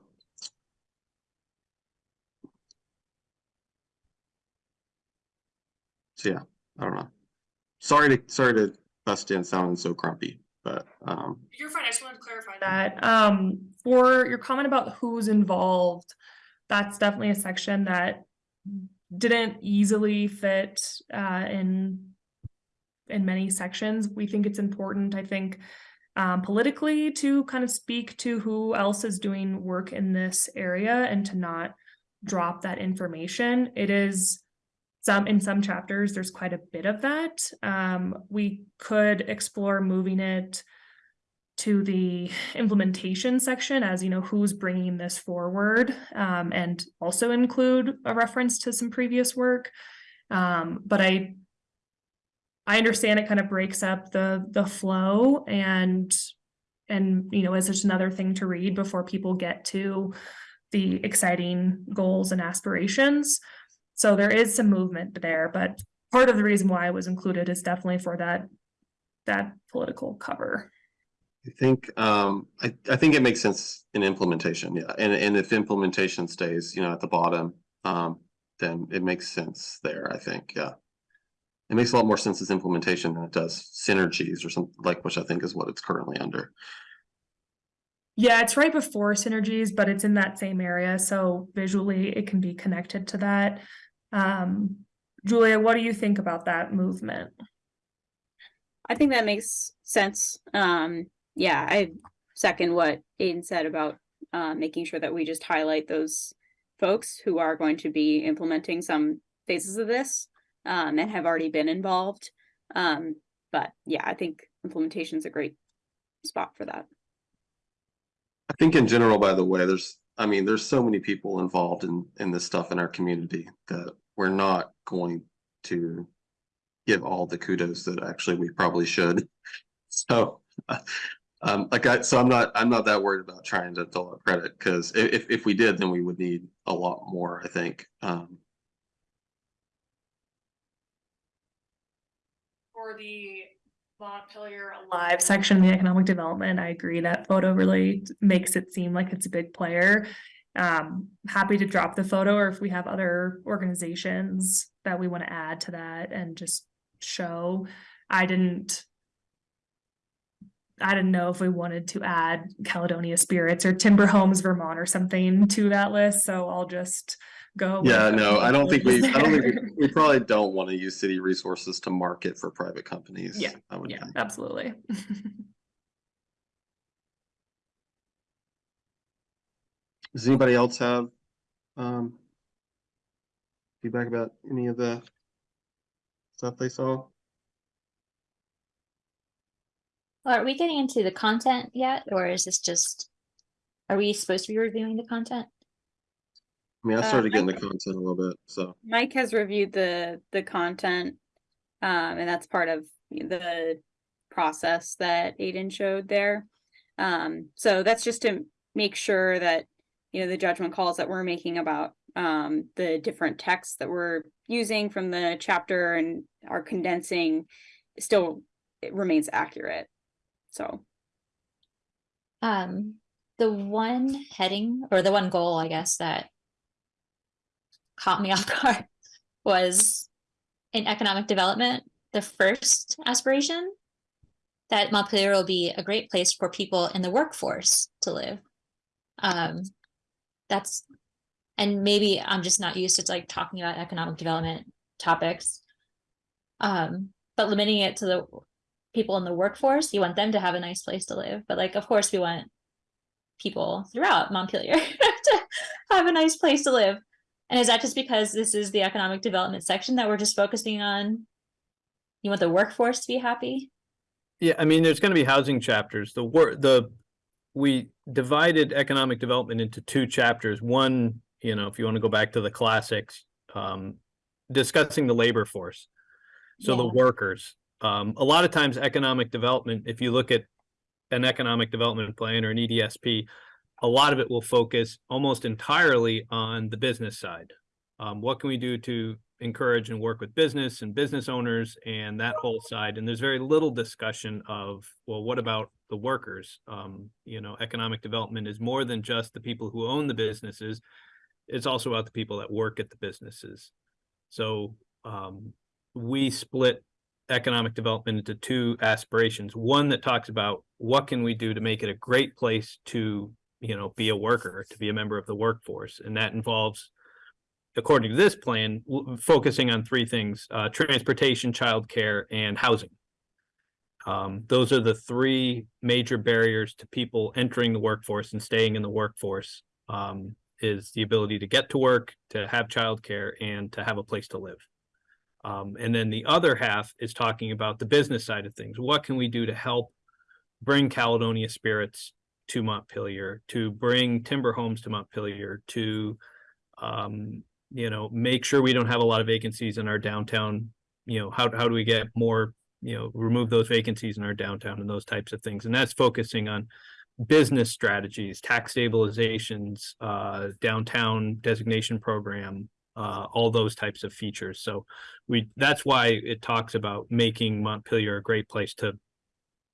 So yeah, I don't know. Sorry to, sorry to bust in sounding so grumpy, but, um, You're fine. I just wanted to clarify that. Um, for your comment about who's involved, that's definitely a section that didn't easily fit uh in in many sections. We think it's important, I think, um, politically to kind of speak to who else is doing work in this area and to not drop that information. It is some in some chapters, there's quite a bit of that. Um, we could explore moving it to the implementation section as you know who's bringing this forward um, and also include a reference to some previous work um, but i i understand it kind of breaks up the the flow and and you know is just another thing to read before people get to the exciting goals and aspirations so there is some movement there but part of the reason why it was included is definitely for that that political cover I think, um, I, I think it makes sense in implementation, yeah, and, and if implementation stays, you know, at the bottom, um, then it makes sense there, I think, yeah. It makes a lot more sense as implementation than it does synergies or something like, which I think is what it's currently under. Yeah, it's right before synergies, but it's in that same area, so visually it can be connected to that. Um, Julia, what do you think about that movement? I think that makes sense. Um, yeah, I second what Aiden said about uh, making sure that we just highlight those folks who are going to be implementing some phases of this um, and have already been involved. Um, but yeah, I think implementation is a great spot for that. I think in general, by the way, there's, I mean, there's so many people involved in, in this stuff in our community that we're not going to give all the kudos that actually we probably should. So, um, like I, so I'm not, I'm not that worried about trying to dole out credit, because if, if we did, then we would need a lot more, I think. Um, For the Montpelier Alive section of the economic development, I agree that photo really makes it seem like it's a big player. Um, happy to drop the photo or if we have other organizations that we want to add to that and just show. I didn't. I didn't know if we wanted to add Caledonia Spirits or Timber Homes Vermont or something to that list, so I'll just go. yeah, no, I don't think we, I don't think, we- we probably don't want to use city resources to market for private companies. Yeah, I would Yeah, think. absolutely. Does anybody else have, um, feedback about any of the stuff they saw? Are we getting into the content yet, or is this just? Are we supposed to be reviewing the content? I mean, I Uh, started getting the content a little bit, so. Mike has reviewed the the content, um, and that's part of the process that Aiden showed there. Um, so that's just to make sure that you know, the judgment calls that we're making about um the different texts that we're using from the chapter and are condensing still it remains accurate. So, Um, the one heading or the one goal, I guess, that caught me off guard was in economic development, the first aspiration that Montpelier will be a great place for people in the workforce to live. Um, that's, and maybe I'm just not used to like talking about economic development topics. Um, but limiting it to the people in the workforce, you want them to have a nice place to live. But like, of course, we want people throughout Montpelier to have a nice place to live. And is that just because this is the economic development section that we're just focusing on? You want the workforce to be happy? Yeah, I mean, there's gonna be housing chapters. The work, the, we divided economic development into two chapters. One, you know, if you want to go back to the classics, um, discussing the labor force. So the workers, um, a lot of times economic development, if you look at an economic development plan or an EDSP, a lot of it will focus almost entirely on the business side. Um, what can we do to encourage and work with business and business owners and that whole side? And there's very little discussion of, well, what about the workers? Um, you know, economic development is more than just the people who own the businesses. It's also about the people that work at the businesses. So, um, we split economic development into two aspirations. One that talks about what can we do to make it a great place to, you know, be a worker, to be a member of the workforce, and that involves, according to this plan, focusing on three things: uh, transportation, childcare, and housing. Um, those are the three major barriers to people entering the workforce and staying in the workforce. Um, is the ability to get to work, to have childcare, and to have a place to live. Um, and then the other half is talking about the business side of things. What can we do to help bring Caledonia spirits to Montpelier, to bring timber homes to Montpelier, to um, you know, make sure we don't have a lot of vacancies in our downtown. You know, how how do we get more, you know, remove those vacancies in our downtown and those types of things. And that's focusing on business strategies, tax stabilizations, uh, downtown designation program, uh, all those types of features. So we, that's why it talks about making Montpelier a great place to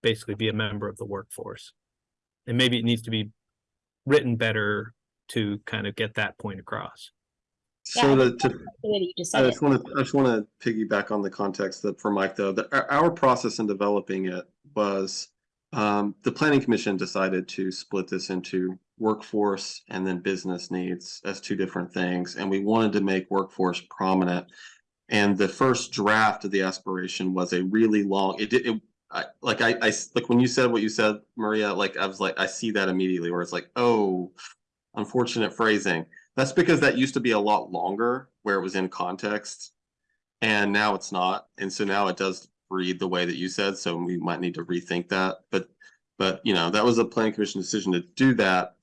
basically be a member of the workforce. And maybe it needs to be written better to kind of get that point across. So Yeah, to, that's to, that just I just want to, I just want to piggyback on the context that for Mike though, that our, our process in developing it was um, the planning commission decided to split this into workforce and then business needs as two different things. And we wanted to make workforce prominent. And the first draft of the aspiration was a really long, it did, it, I, like I, I, like when you said what you said, Maria, like I was like, I see that immediately where it's like, oh, unfortunate phrasing. That's because that used to be a lot longer where it was in context. And now it's not. And so now it does read the way that you said. So we might need to rethink that. But but you know, that was a planning commission decision to do that.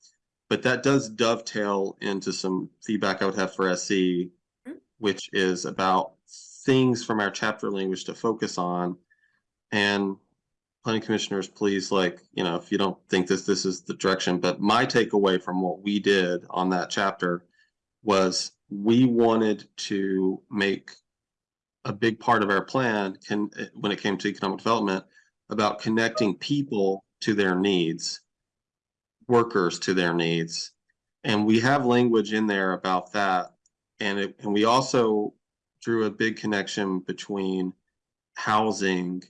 But that does dovetail into some feedback I would have for SE, mm-hmm. which is about things from our chapter language to focus on. And planning commissioners, please, like, you know, if you don't think this, this is the direction, but my takeaway from what we did on that chapter was we wanted to make a big part of our plan can, when it came to economic development, about connecting people to their needs, workers to their needs. And we have language in there about that. And it, and we also drew a big connection between housing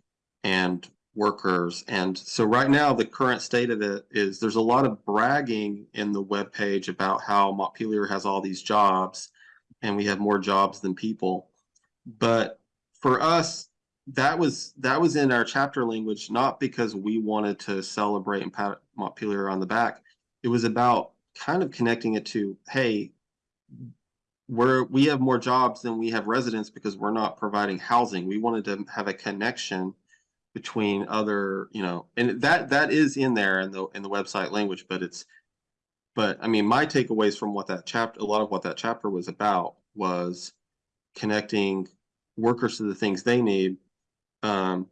and workers. And so right now, the current state of it is there's a lot of bragging in the webpage about how Montpelier has all these jobs and we have more jobs than people. But for us, that was that was in our chapter language, not because we wanted to celebrate and pat Montpelier on the back. It was about kind of connecting it to, hey, we're we have more jobs than we have residents because we're not providing housing. We wanted to have a connection between other, you know, and that that is in there in the in the website language, but it's but I mean my takeaways from what that chapter a lot of what that chapter was about was connecting workers to the things they need. Um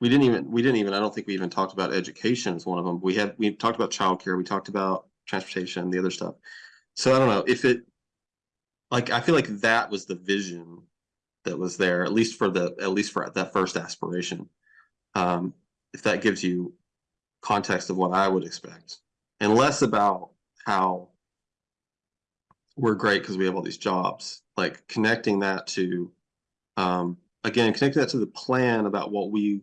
we didn't even we didn't even I don't think we even talked about education as one of them. We had we talked about childcare, we talked about transportation, the other stuff. So I don't know if it, like, I feel like that was the vision that was there, at least for the, at least for that first aspiration. Um, if that gives you context of what I would expect, and less about how we're great because we have all these jobs, like connecting that to, um, again, connecting that to the plan about what we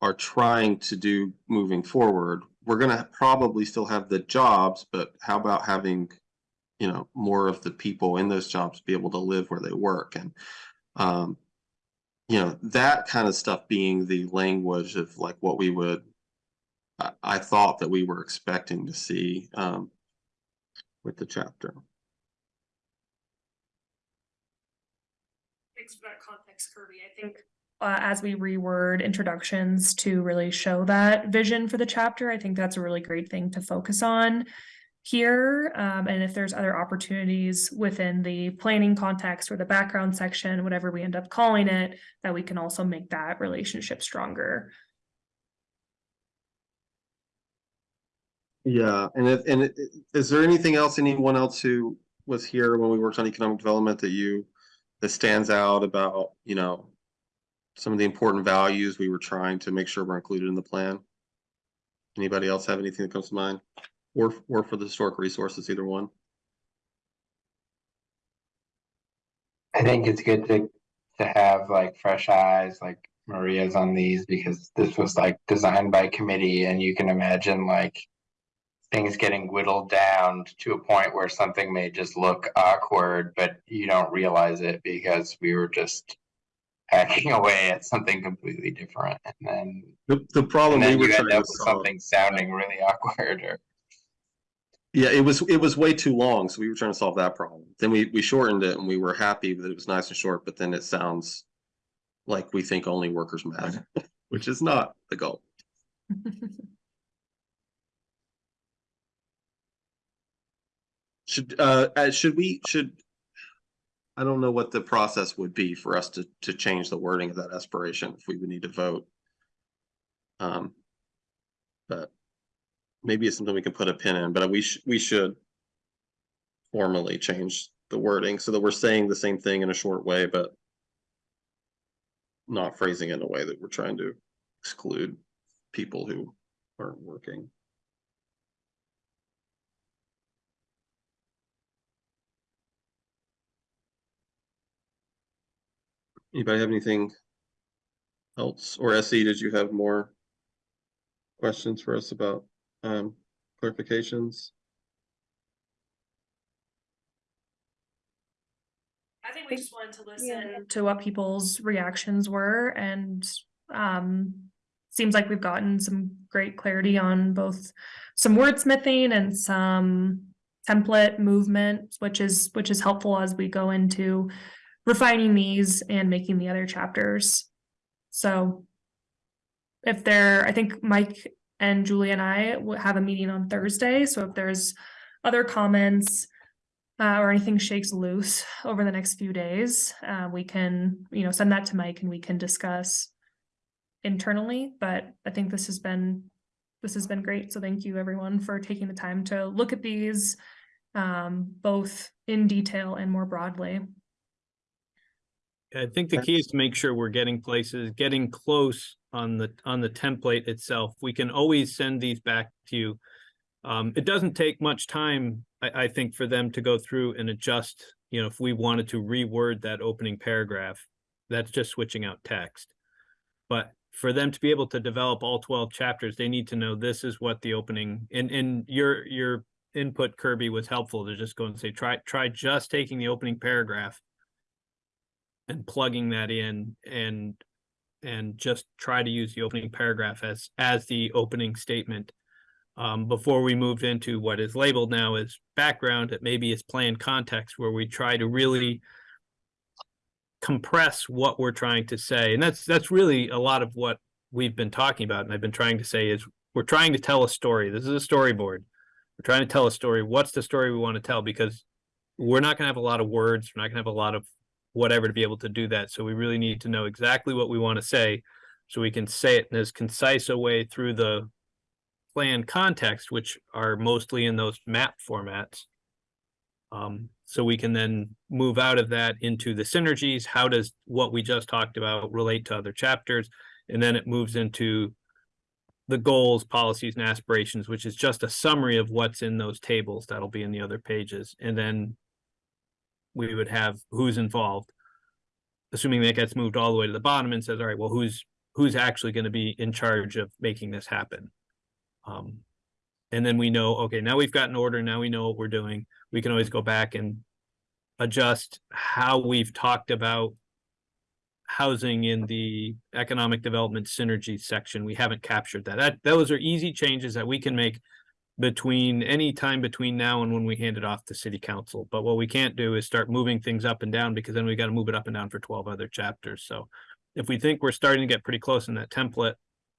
are trying to do moving forward. We're gonna probably still have the jobs, but how about having, you know, more of the people in those jobs be able to live where they work and, um, you know, that kind of stuff being the language of like what we would, I, I thought that we were expecting to see, um, with the chapter. Thanks for that context, Kirby. I think uh, as we reword introductions to really show that vision for the chapter, I think that's a really great thing to focus on here. Um, and if there's other opportunities within the planning context or the background section, whatever we end up calling it, that we can also make that relationship stronger. Yeah, and if, and is there anything else, anyone else who was here when we worked on economic development that you, that stands out about, you know, some of the important values we were trying to make sure were included in the plan? Anybody else have anything that comes to mind? Or, or for the historic resources, either one? I think it's good to to have like fresh eyes, like Maria's on these because this was like designed by committee, and you can imagine like things getting whittled down to a point where something may just look awkward, but you don't realize it because we were just hacking away at something completely different, and then The, the problem and we then were you end up with solve. something sounding really awkward or Yeah, it was, it was way too long, so we were trying to solve that problem. Then we, we shortened it and we were happy that it was nice and short, but then it sounds like we think only workers matter, which is not the goal. Should, uh, uh, should we, should, I don't know what the process would be for us to, to change the wording of that aspiration, if we would need to vote. Um, but maybe it's something we can put a pin in, but we should, we should formally change the wording so that we're saying the same thing in a short way, but not phrasing it in a way that we're trying to exclude people who aren't working. Anybody have anything else? Or SE, did you have more questions for us about um clarifications? I think we just wanted to listen to what people's reactions were and um seems like we've gotten some great clarity on both some wordsmithing and some template movement, which is which is helpful as we go into refining these and making the other chapters. So if there, I think Mike and Julie and I will have a meeting on Thursday, so if there's other comments uh, or anything shakes loose over the next few days, uh, we can, you know, send that to Mike and we can discuss internally, but I think this has been, this has been great. So thank you everyone for taking the time to look at these um, both in detail and more broadly. I think the key is to make sure we're getting places, getting close on the, on the template itself. We can always send these back to you. Um, it doesn't take much time, I, I think, for them to go through and adjust, you know, if we wanted to reword that opening paragraph, that's just switching out text. But for them to be able to develop all twelve chapters, they need to know this is what the opening, and, and your, your input Kirby was helpful to just go and say, try, try just taking the opening paragraph and plugging that in and and just try to use the opening paragraph as as the opening statement. Um, before we moved into what is labeled now as background it maybe is planned context where we try to really compress what we're trying to say. And that's that's really a lot of what we've been talking about and i've been trying to say is we're trying to tell a story. This is a storyboard. We're trying to tell a story. What's the story we want to tell? Because we're not going to have a lot of words. We're not going to have a lot of whatever to be able to do that. So we really need to know exactly what we want to say so we can say it in as concise a way through the plan context, which are mostly in those map formats. Um, so we can then move out of that into the synergies. How does what we just talked about relate to other chapters? And then it moves into the goals, policies and aspirations, which is just a summary of what's in those tables. That'll be in the other pages. And then we would have who's involved. Assuming that gets moved all the way to the bottom and says, all right, well, who's, who's actually going to be in charge of making this happen? Um, and then we know, okay, now we've got an order, now we know what we're doing. We can always go back and adjust how we've talked about housing in the economic development synergy section. We haven't captured that. That, those are easy changes that we can make between any time between now and when we hand it off to city council. But what we can't do is start moving things up and down because then we've got to move it up and down for twelve other chapters. So if we think we're starting to get pretty close in that template,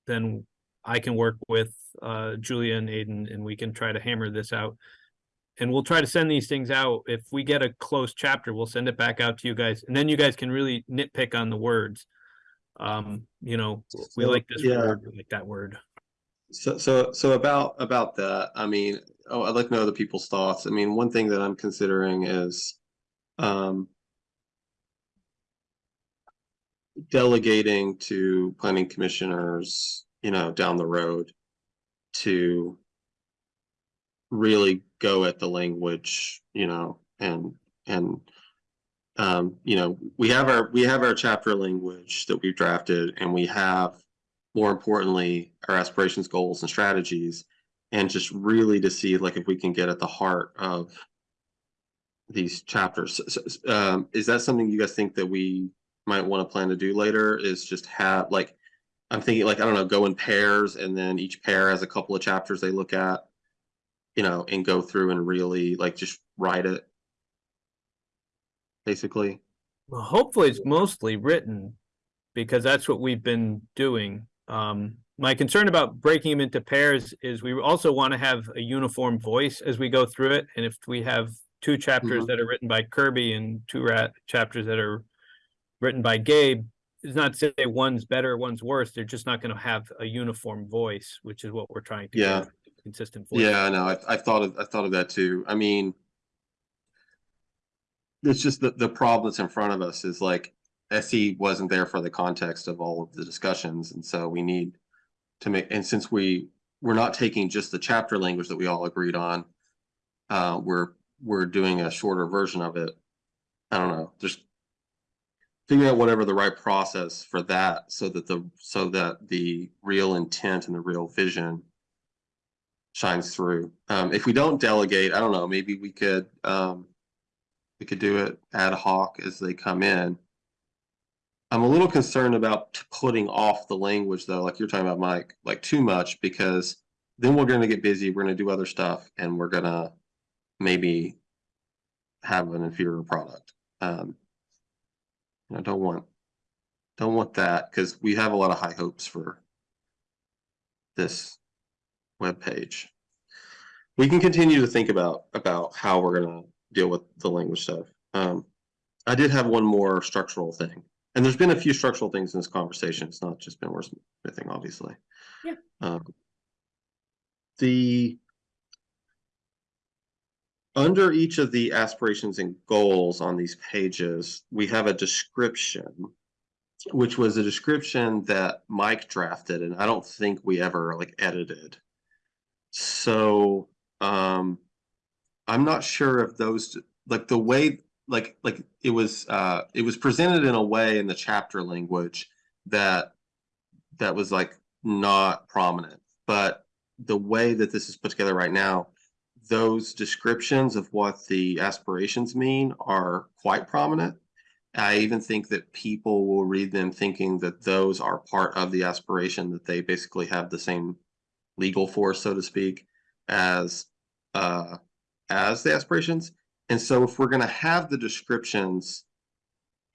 then I can work with uh Julia and Aiden and we can try to hammer this out. And we'll try to send these things out. If we get a close chapter, we'll send it back out to you guys and then you guys can really nitpick on the words. Um, you know, we So, like this yeah. word, we like that word. So, so, so about, about that, I mean, oh, I'd like to know other people's thoughts. I mean, one thing that I'm considering is, um, delegating to planning commissioners, you know, down the road to really go at the language, you know, and, and, um, you know, we have our, we have our chapter language that we've drafted and we have more importantly, our aspirations, goals, and strategies, and just really to see like if we can get at the heart of these chapters. So- um, is that something you guys think that we might want to plan to do later? Is just have like, I'm thinking like, I don't know, go in pairs and then each pair has a couple of chapters they look at, you know, and go through and really like just write it. Basically. Well, hopefully it's mostly written because that's what we've been doing. Um, my concern about breaking them into pairs is we also want to have a uniform voice as we go through it. And if we have two chapters Mhm. that are written by Kirby and two rat chapters that are written by Gabe, it's not to say one's better, one's worse. They're just not going to have a uniform voice, which is what we're trying to Yeah. get, consistent voice. Yeah, I know. I, I thought of, I thought of that too. I mean, it's just the, the problem that's in front of us is like SE wasn't there for the context of all of the discussions. And so we need to make, and since we, we're not taking just the chapter language that we all agreed on, uh, we're, we're doing a shorter version of it. I don't know, just figure out whatever the right process for that so that the, so that the real intent and the real vision shines through. Um, if we don't delegate, I don't know, maybe we could, um, we could do it ad hoc as they come in. I'm a little concerned about putting off the language though, like you're talking about, Mike, like too much because then we're gonna get busy, we're gonna do other stuff and we're gonna maybe have an inferior product. Um, I don't want, don't want that because we have a lot of high hopes for this webpage. We can continue to think about, about how we're gonna deal with the language stuff. Um, I did have one more structural thing, and there's been a few structural things in this conversation. It's not just been wordsmithing, obviously. Yeah. Um, the under each of the aspirations and goals on these pages, we have a description, which was a description that Mike drafted, and I don't think we ever like edited. So, um, I'm not sure if those, like the way, like, like it was, uh, it was presented in a way in the chapter language that, that was like not prominent, but the way that this is put together right now, those descriptions of what the aspirations mean are quite prominent. I even think that people will read them thinking that those are part of the aspiration, that they basically have the same legal force, so to speak, as uh, as the aspirations. And so if we're going to have the descriptions,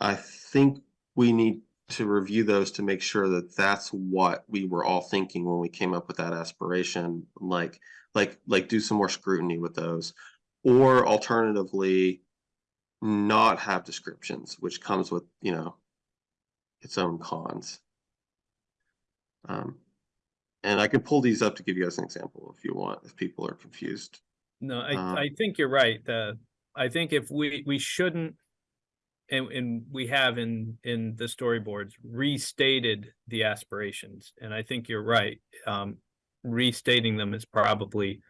I think we need to review those to make sure that that's what we were all thinking when we came up with that aspiration. Like, like, like do some more scrutiny with those. Or alternatively, not have descriptions, which comes with, you know, its own cons. Um, And I can pull these up to give you guys an example if you want, if people are confused. No, I, Um, I think you're right. The, I think if we, we shouldn't. And, and we have in, in the storyboards restated the aspirations, and I think you're right. Um, restating them is probably.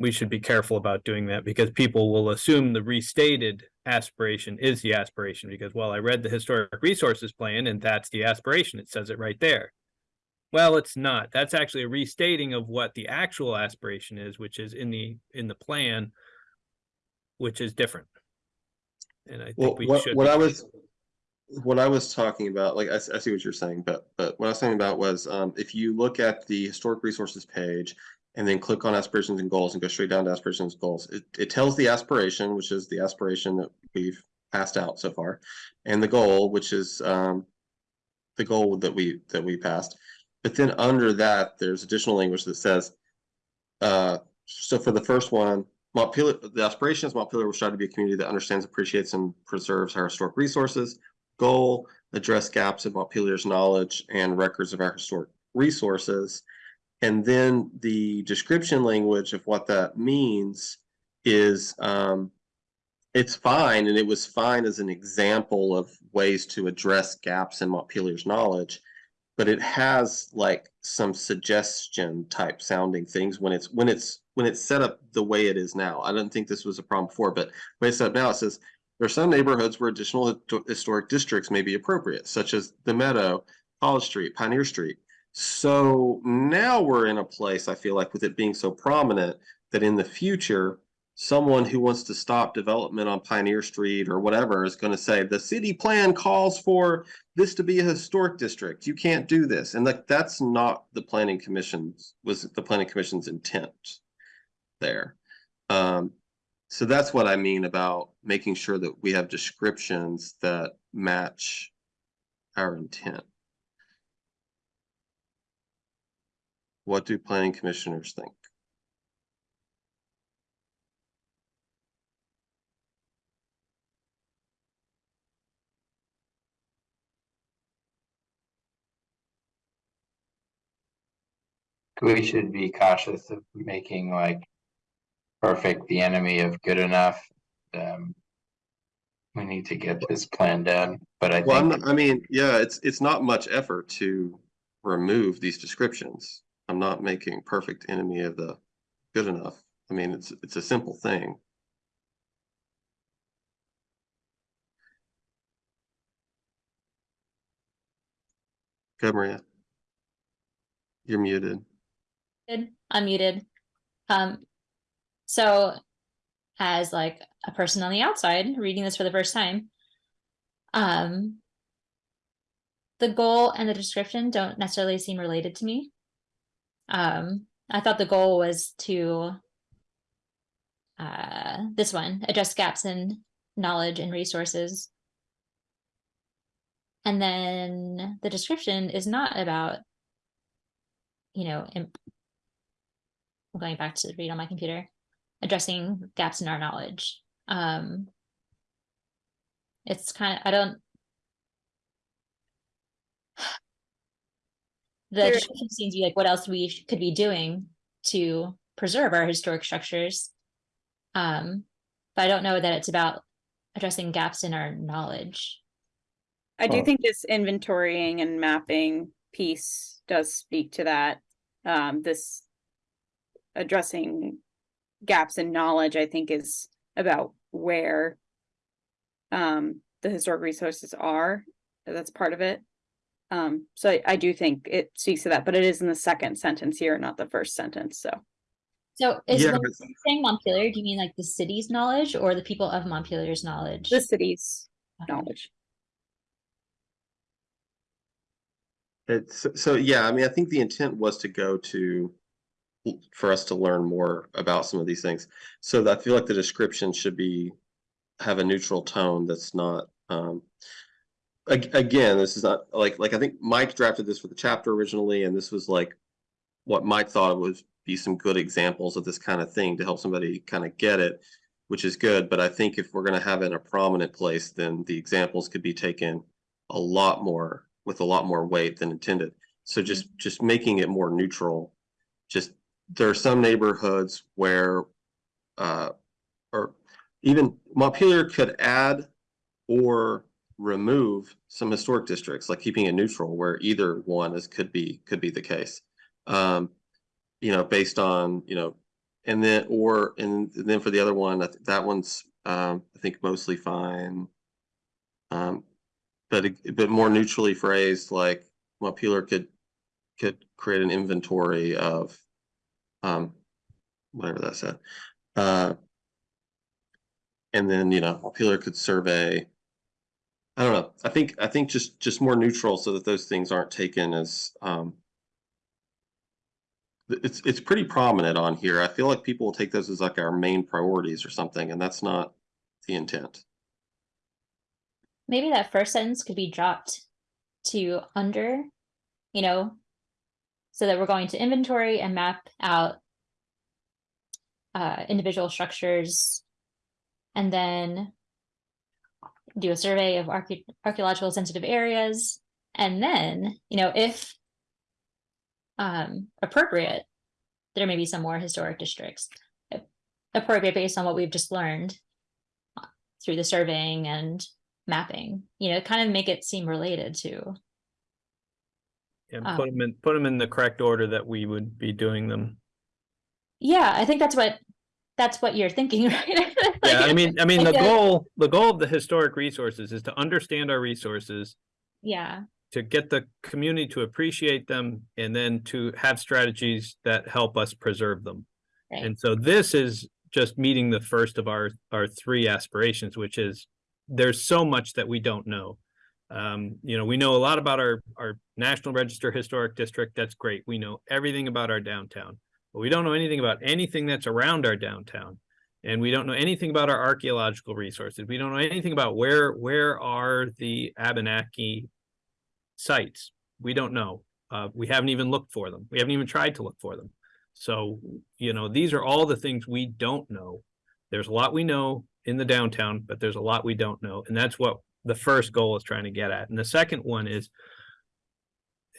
We should be careful about doing that because people will assume the restated aspiration is the aspiration because, well, I read the historic resources plan and that's the aspiration. It says it right there. Well, it's not. That's actually a restating of what the actual aspiration is, which is in the, in the plan. Which is different. And I Well, think we what, should. what I was, what I was talking about, like, I see what you're saying, but, but what I was saying about was, um, if you look at the historic resources page. And then click on aspirations and goals and go straight down to aspirations and goals, it, it tells the aspiration, which is the aspiration that we've passed out so far. And the goal, which is, um. The goal that we, that we passed, but then under that, there's additional language that says. Uh, so for the first one, Montpelier, the aspiration is Montpelier will strive to be a community that understands, appreciates, and preserves our historic resources. Goal, address gaps in Montpelier's knowledge and records of our historic resources. And then the description language of what that means is, um, it's fine, and it was fine as an example of ways to address gaps in Montpelier's knowledge. But it has like some suggestion type sounding things when it's, when it's, when it's set up the way it is now. I don't think this was a problem before, but way it's set up now, it says. There are some neighborhoods where additional historic districts may be appropriate, such as the Meadow, College Street, Pioneer Street. So now we're in a place, I feel like, with it being so prominent, that in the future. Someone who wants to stop development on Pioneer Street or whatever is gonna say, the city plan calls for this to be a historic district. You can't do this. And like, that's not the planning commission's, was the planning commission's intent there. Um, so that's what I mean about making sure that we have descriptions that match our intent. What do planning commissioners think? We should be cautious of making like perfect the enemy of good enough. Um, we need to get this plan done, but I Well, think not- I mean, yeah, it's, it's not much effort to remove these descriptions. I'm not making perfect enemy of the good enough. I mean, it's, it's a simple thing. Go Maria. You're muted. Good, unmuted. Um, so as like a person on the outside reading this for the first time, um, the goal and the description don't necessarily seem related to me. Um, I thought the goal was to uh, this one, address gaps in knowledge and resources. And then the description is not about, you know, im- going back to read on my computer, addressing gaps in our knowledge. Um, it's kind of, I don't. The There- description seems to be like what else we could be doing to preserve our historic structures. Um, but I don't know that it's about addressing gaps in our knowledge. I do think this inventorying and mapping piece does speak to that. Um, this addressing gaps in knowledge, I think is about where um, the historic resources are. That's part of it. Um, so I, I do think it speaks to that, but it is in the second sentence here, not the first sentence, so. So is Yeah, when but- saying Montpelier, do you mean like the city's knowledge or the people of Montpelier's knowledge? The city's Okay. knowledge. It's, so, yeah, I mean, I think the intent was to go to, for us to learn more about some of these things. So I feel like the description should be, have a neutral tone that's not, um. ag- again, this is not, like, like I think Mike drafted this for the chapter originally, and this was like. What Mike thought would be some good examples of this kind of thing to help somebody kind of get it. Which is good, but I think if we're gonna have it in a prominent place, then the examples could be taken a lot more, with a lot more weight than intended. So just, just making it more neutral. Just, there are some neighborhoods where, uh, or even Montpelier could add or remove some historic districts, like keeping it neutral, where either one is, could be, could be the case. Um, you know, based on, you know, and then, or, and then for the other one, think that one's, um, I think mostly fine. Um, but, but more neutrally phrased, like Montpelier could, could create an inventory of, um, whatever that said. Uh, and then, you know, Montpelier could survey. I don't know. I think, I think just, just more neutral so that those things aren't taken as, um, it's, it's pretty prominent on here. I feel like people will take those as like our main priorities or something, and that's not the intent. Maybe that first sentence could be dropped to under, you know, so that we're going to inventory and map out uh, individual structures and then do a survey of archae- archaeological sensitive areas. And then, you know, if um, appropriate, there may be some more historic districts appropriate based on what we've just learned uh, through the surveying and mapping, you know, kind of make it seem related to. And Um, put them in, put them in the correct order that we would be doing them. Yeah, I think that's what that's what you're thinking, right? Yeah, I mean, I mean, the like- goal, the goal of the historic resources is to understand our resources, yeah, to get the community to appreciate them, and then to have strategies that help us preserve them. right. And so this is just meeting the first of our, our three aspirations, which is there's so much that we don't know. Um, you know, we know a lot about our, our National Register Historic District. That's great. We know everything about our downtown. But we don't know anything about anything that's around our downtown. And we don't know anything about our archaeological resources. We don't know anything about where, where are the Abenaki sites. We don't know. Uh, we haven't even looked for them. We haven't even tried to look for them. So, you know, these are all the things we don't know. There's a lot we know in the downtown, but there's a lot we don't know. And that's what the first goal is trying to get at. And the second one is,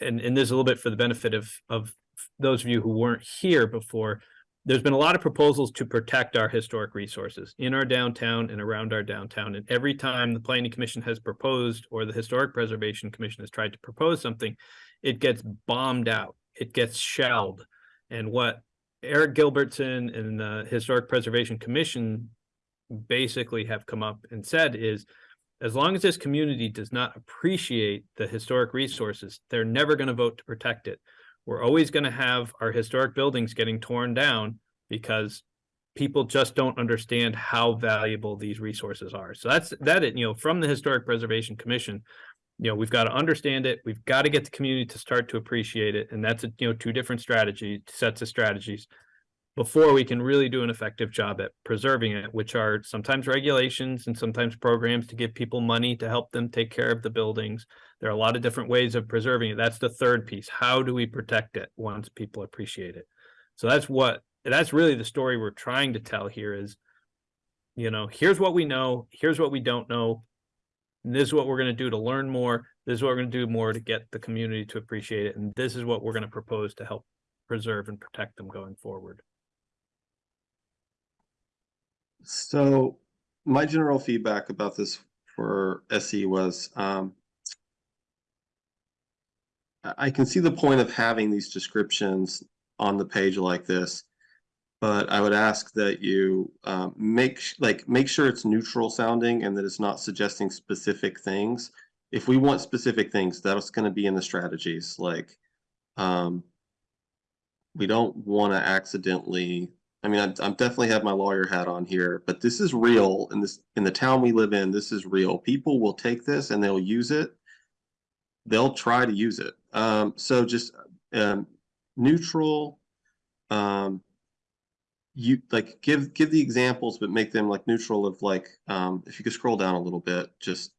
and, and this is a little bit for the benefit of, of those of you who weren't here before, there's been a lot of proposals to protect our historic resources in our downtown and around our downtown. And every time the planning commission has proposed or the historic preservation commission has tried to propose something, it gets bombed out. It gets shelled. And what Eric Gilbertson and the Historic Preservation Commission basically have come up and said is, as long as this community does not appreciate the historic resources, they're never going to vote to protect it. We're always going to have our historic buildings getting torn down because people just don't understand how valuable these resources are. So that's that, it, you know, from the Historic Preservation Commission, you know, we've got to understand it. We've got to get the community to start to appreciate it. And that's, a you know, two different strategy sets of strategies before we can really do an effective job at preserving it, which are sometimes regulations and sometimes programs to give people money to help them take care of the buildings. There are a lot of different ways of preserving it. That's the third piece. How do we protect it once people appreciate it? So that's what, that's really the story we're trying to tell here is, you know, here's what we know, here's what we don't know. And this is what we're going to do to learn more. This is what we're going to do more to get the community to appreciate it. And this is what we're going to propose to help preserve and protect them going forward. So my general feedback about this for SE was, um, I, can see the point of having these descriptions on the page like this. But I would ask that you, um, make, like, make sure it's neutral sounding and that it's not suggesting specific things. If we want specific things, that's gonna be in the strategies, like, um, we don't wanna accidentally I mean, I'm, I'm definitely have my lawyer hat on here, but this is real in this, in the town we live in, this is real. People will take this and they'll use it. They'll try to use it. Um, so just, um, neutral, um, you like give, give the examples, but make them like neutral of like, um, if you could scroll down a little bit, just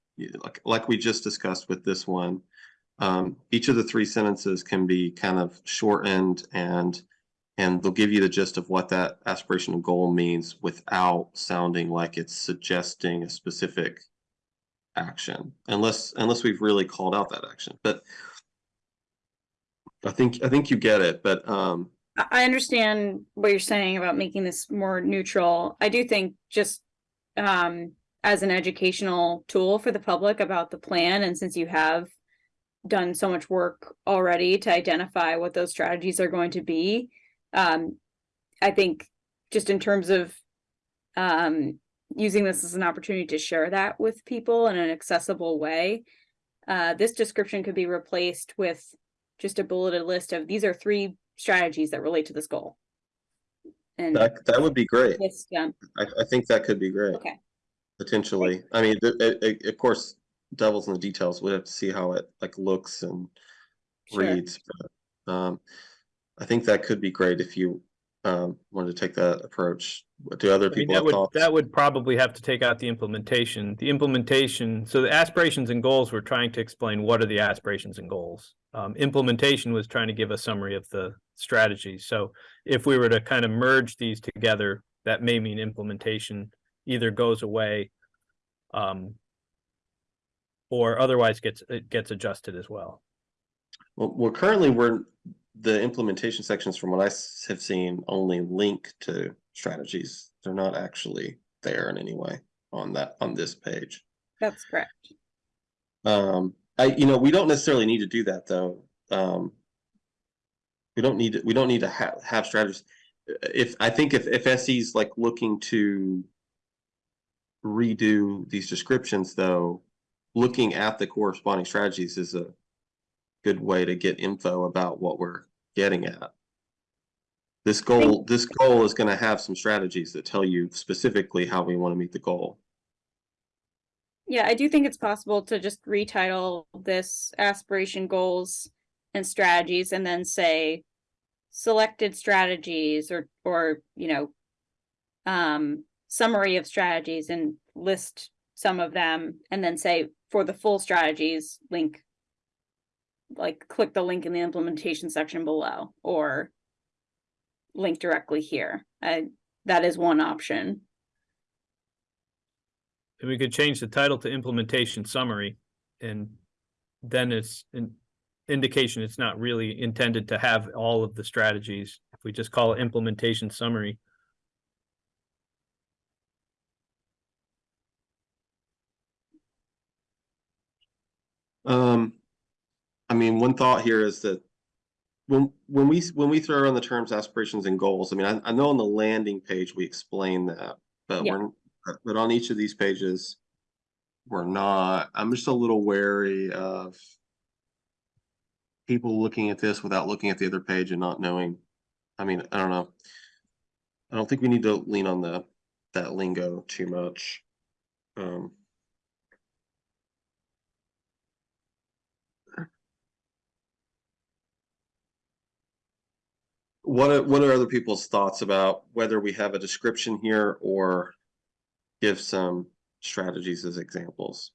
like, like we just discussed with this one. Um, each of the three sentences can be kind of shortened and and they'll give you the gist of what that aspirational goal means without sounding like it's suggesting a specific action unless unless we've really called out that action but I think, I think you get it, but, um, I understand what you're saying about making this more neutral. I do think just um as an educational tool for the public about the plan and since you have done so much work already to identify what those strategies are going to be, um I think just in terms of um using this as an opportunity to share that with people in an accessible way, uh this description could be replaced with just a bulleted list of these are three strategies that relate to this goal. And that, that would be great. list them. I, I think that could be great. Okay. Potentially. I mean, it, it, of course, devil's in the details. We have to see how it like looks and Sure. reads. but, Um, I think that could be great if you, um, wanted to take that approach. Do other I mean, people that have would, that would probably have to take out the implementation. The implementation, so the aspirations and goals, we're trying to explain what are the aspirations and goals. Um, implementation was trying to give a summary of the strategies. So if we were to kind of merge these together, that may mean implementation either goes away um, or otherwise gets, it gets adjusted as well. Well, well, currently we're, the implementation sections from what I have seen only link to strategies. They're not actually there in any way on that, on this page. That's correct. Um, I, you know, we don't necessarily need to do that though. Um. We don't need, to we don't need to have, have strategies. If, I think if, if SE's like looking to. Redo these descriptions though, looking at the corresponding strategies is a. Good way to get info about what we're getting at. This goal, this goal is gonna have some strategies that tell you specifically how we wanna meet the goal. Yeah, I do think it's possible to just retitle this aspiration goals and strategies and then say selected strategies or or you know um summary of strategies and list some of them and then say for the full strategies link like click the link in the implementation section below or link directly here. I that is one option. And we could change the title to implementation summary and then it's an indication it's not really intended to have all of the strategies. If we just call it implementation summary. Um, I mean, one thought here is that when, when we, when we throw around the terms aspirations and goals, I mean, I, I know on the landing page, we explain that, but Yeah. we're, but on each of these pages, we're not, I'm just a little wary of people looking at this without looking at the other page and not knowing, I mean, I don't know. I don't think we need to lean on the, that lingo too much. Um. What are, what are other people's thoughts about whether we have a description here or give some strategies as examples?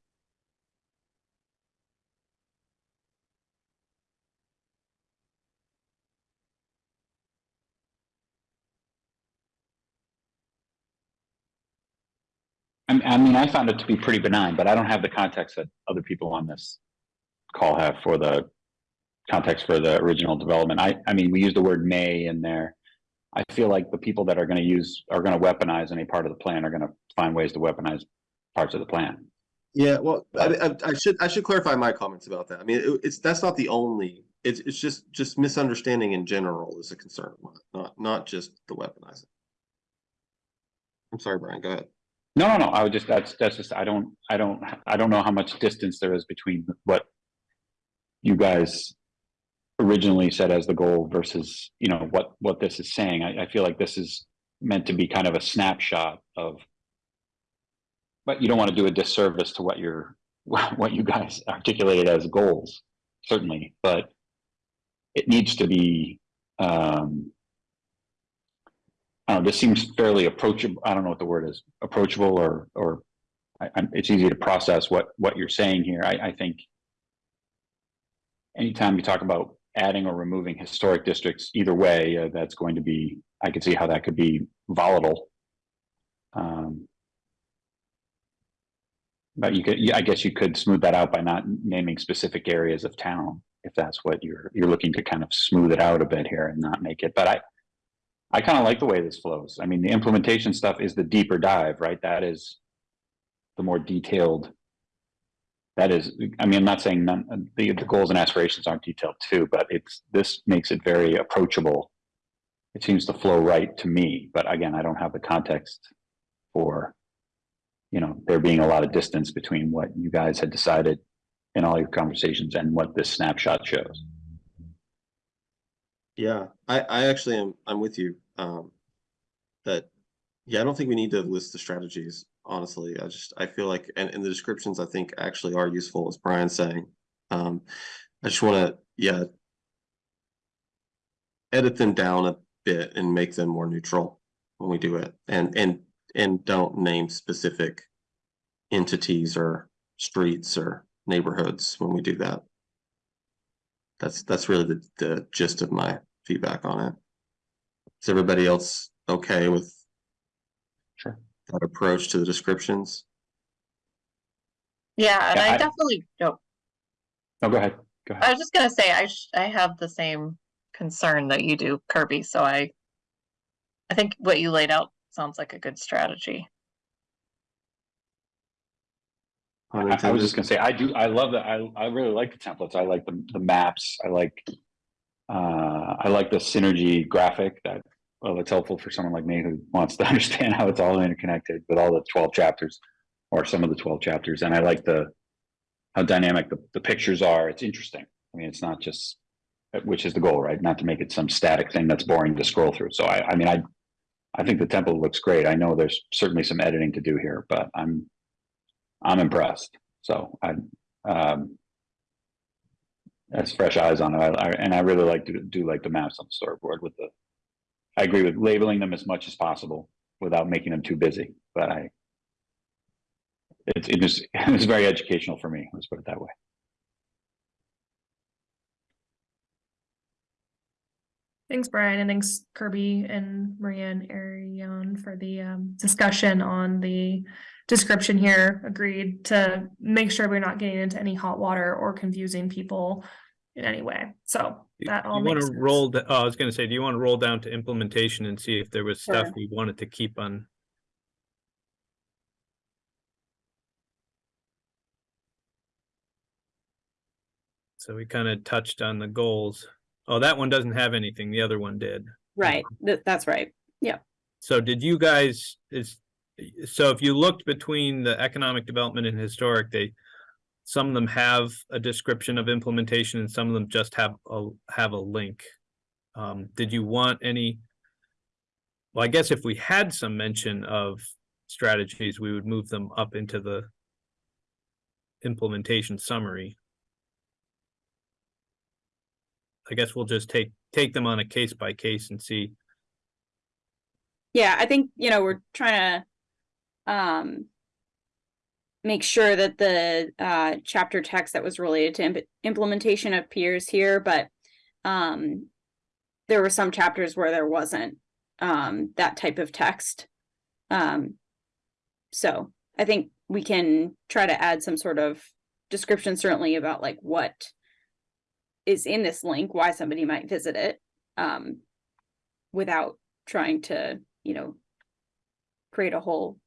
I, I mean, I found it to be pretty benign, but I don't have the context that other people on this call have for the context for the original development. I, I mean, we use the word may in there. I feel like the people that are gonna use, are gonna weaponize any part of the plan are gonna find ways to weaponize parts of the plan. Yeah, well, I, I, should, I should clarify my comments about that. I mean, it, it's, that's not the only, it's, it's just, just misunderstanding in general is a concern not, not just the weaponizing. I'm sorry, Brian, go ahead. No, no, no, I would just, that's, that's just, I don't, I don't, I don't know how much distance there is between what you guys originally said as the goal versus, you know, what, what this is saying. I, I feel like this is meant to be kind of a snapshot of but you don't want to do a disservice to what you're, what you guys articulated as goals, certainly, but it needs to be, um, I don't know, this seems fairly approachable. I don't know what the word is, approachable or, or I, it's easy to process what, what you're saying here. I, I think anytime you talk about adding or removing historic districts, either way, uh, that's going to be, I could see how that could be volatile. Um, But you could, I guess you could smooth that out by not naming specific areas of town, if that's what you're, you're looking to kind of smooth it out a bit here and not make it, but I. I kind of like the way this flows. I mean, the implementation stuff is the deeper dive, right? That is. The more detailed. That is, I mean, I'm not saying none, the, the goals and aspirations aren't detailed too, but it's, this makes it very approachable. It seems to flow right to me, but again, I don't have the context for you know, there being a lot of distance between what you guys had decided in all your conversations and what this snapshot shows. Yeah, I, I actually am, I'm with you, um. That, yeah, I don't think we need to list the strategies, honestly, I just, I feel like, and, and the descriptions I think actually are useful, as Brian's saying. Um, I just wanna, yeah. Edit them down a bit and make them more neutral when we do it, and, and, and don't name specific. Entities or streets or neighborhoods when we do that. That's, that's really the, the gist of my feedback on it. Is everybody else okay with. That approach to the descriptions? Yeah, and Yeah, I I- definitely, no, No, go ahead. Go ahead. I was just gonna say, I sh- I have the same concern that you do, Kirby, so I. I think what you laid out sounds like a good strategy. I, I was just gonna say, I do, I love that. I, I really like the templates. I like the, the maps. I like. Uh, I like the synergy graphic that, well, it's helpful for someone like me who wants to understand how it's all interconnected with all the twelve chapters. Or some of the twelve chapters, and I like the. How dynamic the, the pictures are. It's interesting. I mean, it's not just. Which is the goal, right? Not to make it some static thing that's boring to scroll through. So I, I mean, I. I think the template looks great. I know there's certainly some editing to do here, but I'm. I'm impressed. So I, um. That's fresh eyes on it. I, I, and I really like to do like the maps on the storyboard with the. I agree with labeling them as much as possible without making them too busy, but I. It's, it was, it was very educational for me. Let's put it that way. Thanks, Brian, and thanks Kirby and Maria and Ariane for the um discussion on the description here. Agreed to make sure we're not getting into any hot water or confusing people in any way. So that all want to roll, da- oh, I was gonna say, do you want to roll down to implementation and see if there was stuff Sure. we wanted to keep on? So we kind of touched on the goals. Oh, that one doesn't have anything. The other one did. Right, uh-huh. that, that's right. Yeah. So did you guys, is, so if you looked between the economic development and historic, they. Some of them have a description of implementation and some of them just have a, have a link. Um, did you want any? Well, I guess if we had some mention of strategies, we would move them up into the. Implementation summary. I guess we'll just take, take them on a case by case and see. Yeah, I think, you know, we're trying to um make sure that the uh chapter text that was related to imp- implementation appears here, but um there were some chapters where there wasn't um that type of text. Um so I think we can try to add some sort of description certainly about like what is in this link, why somebody might visit it. Um without trying to, you know, create a whole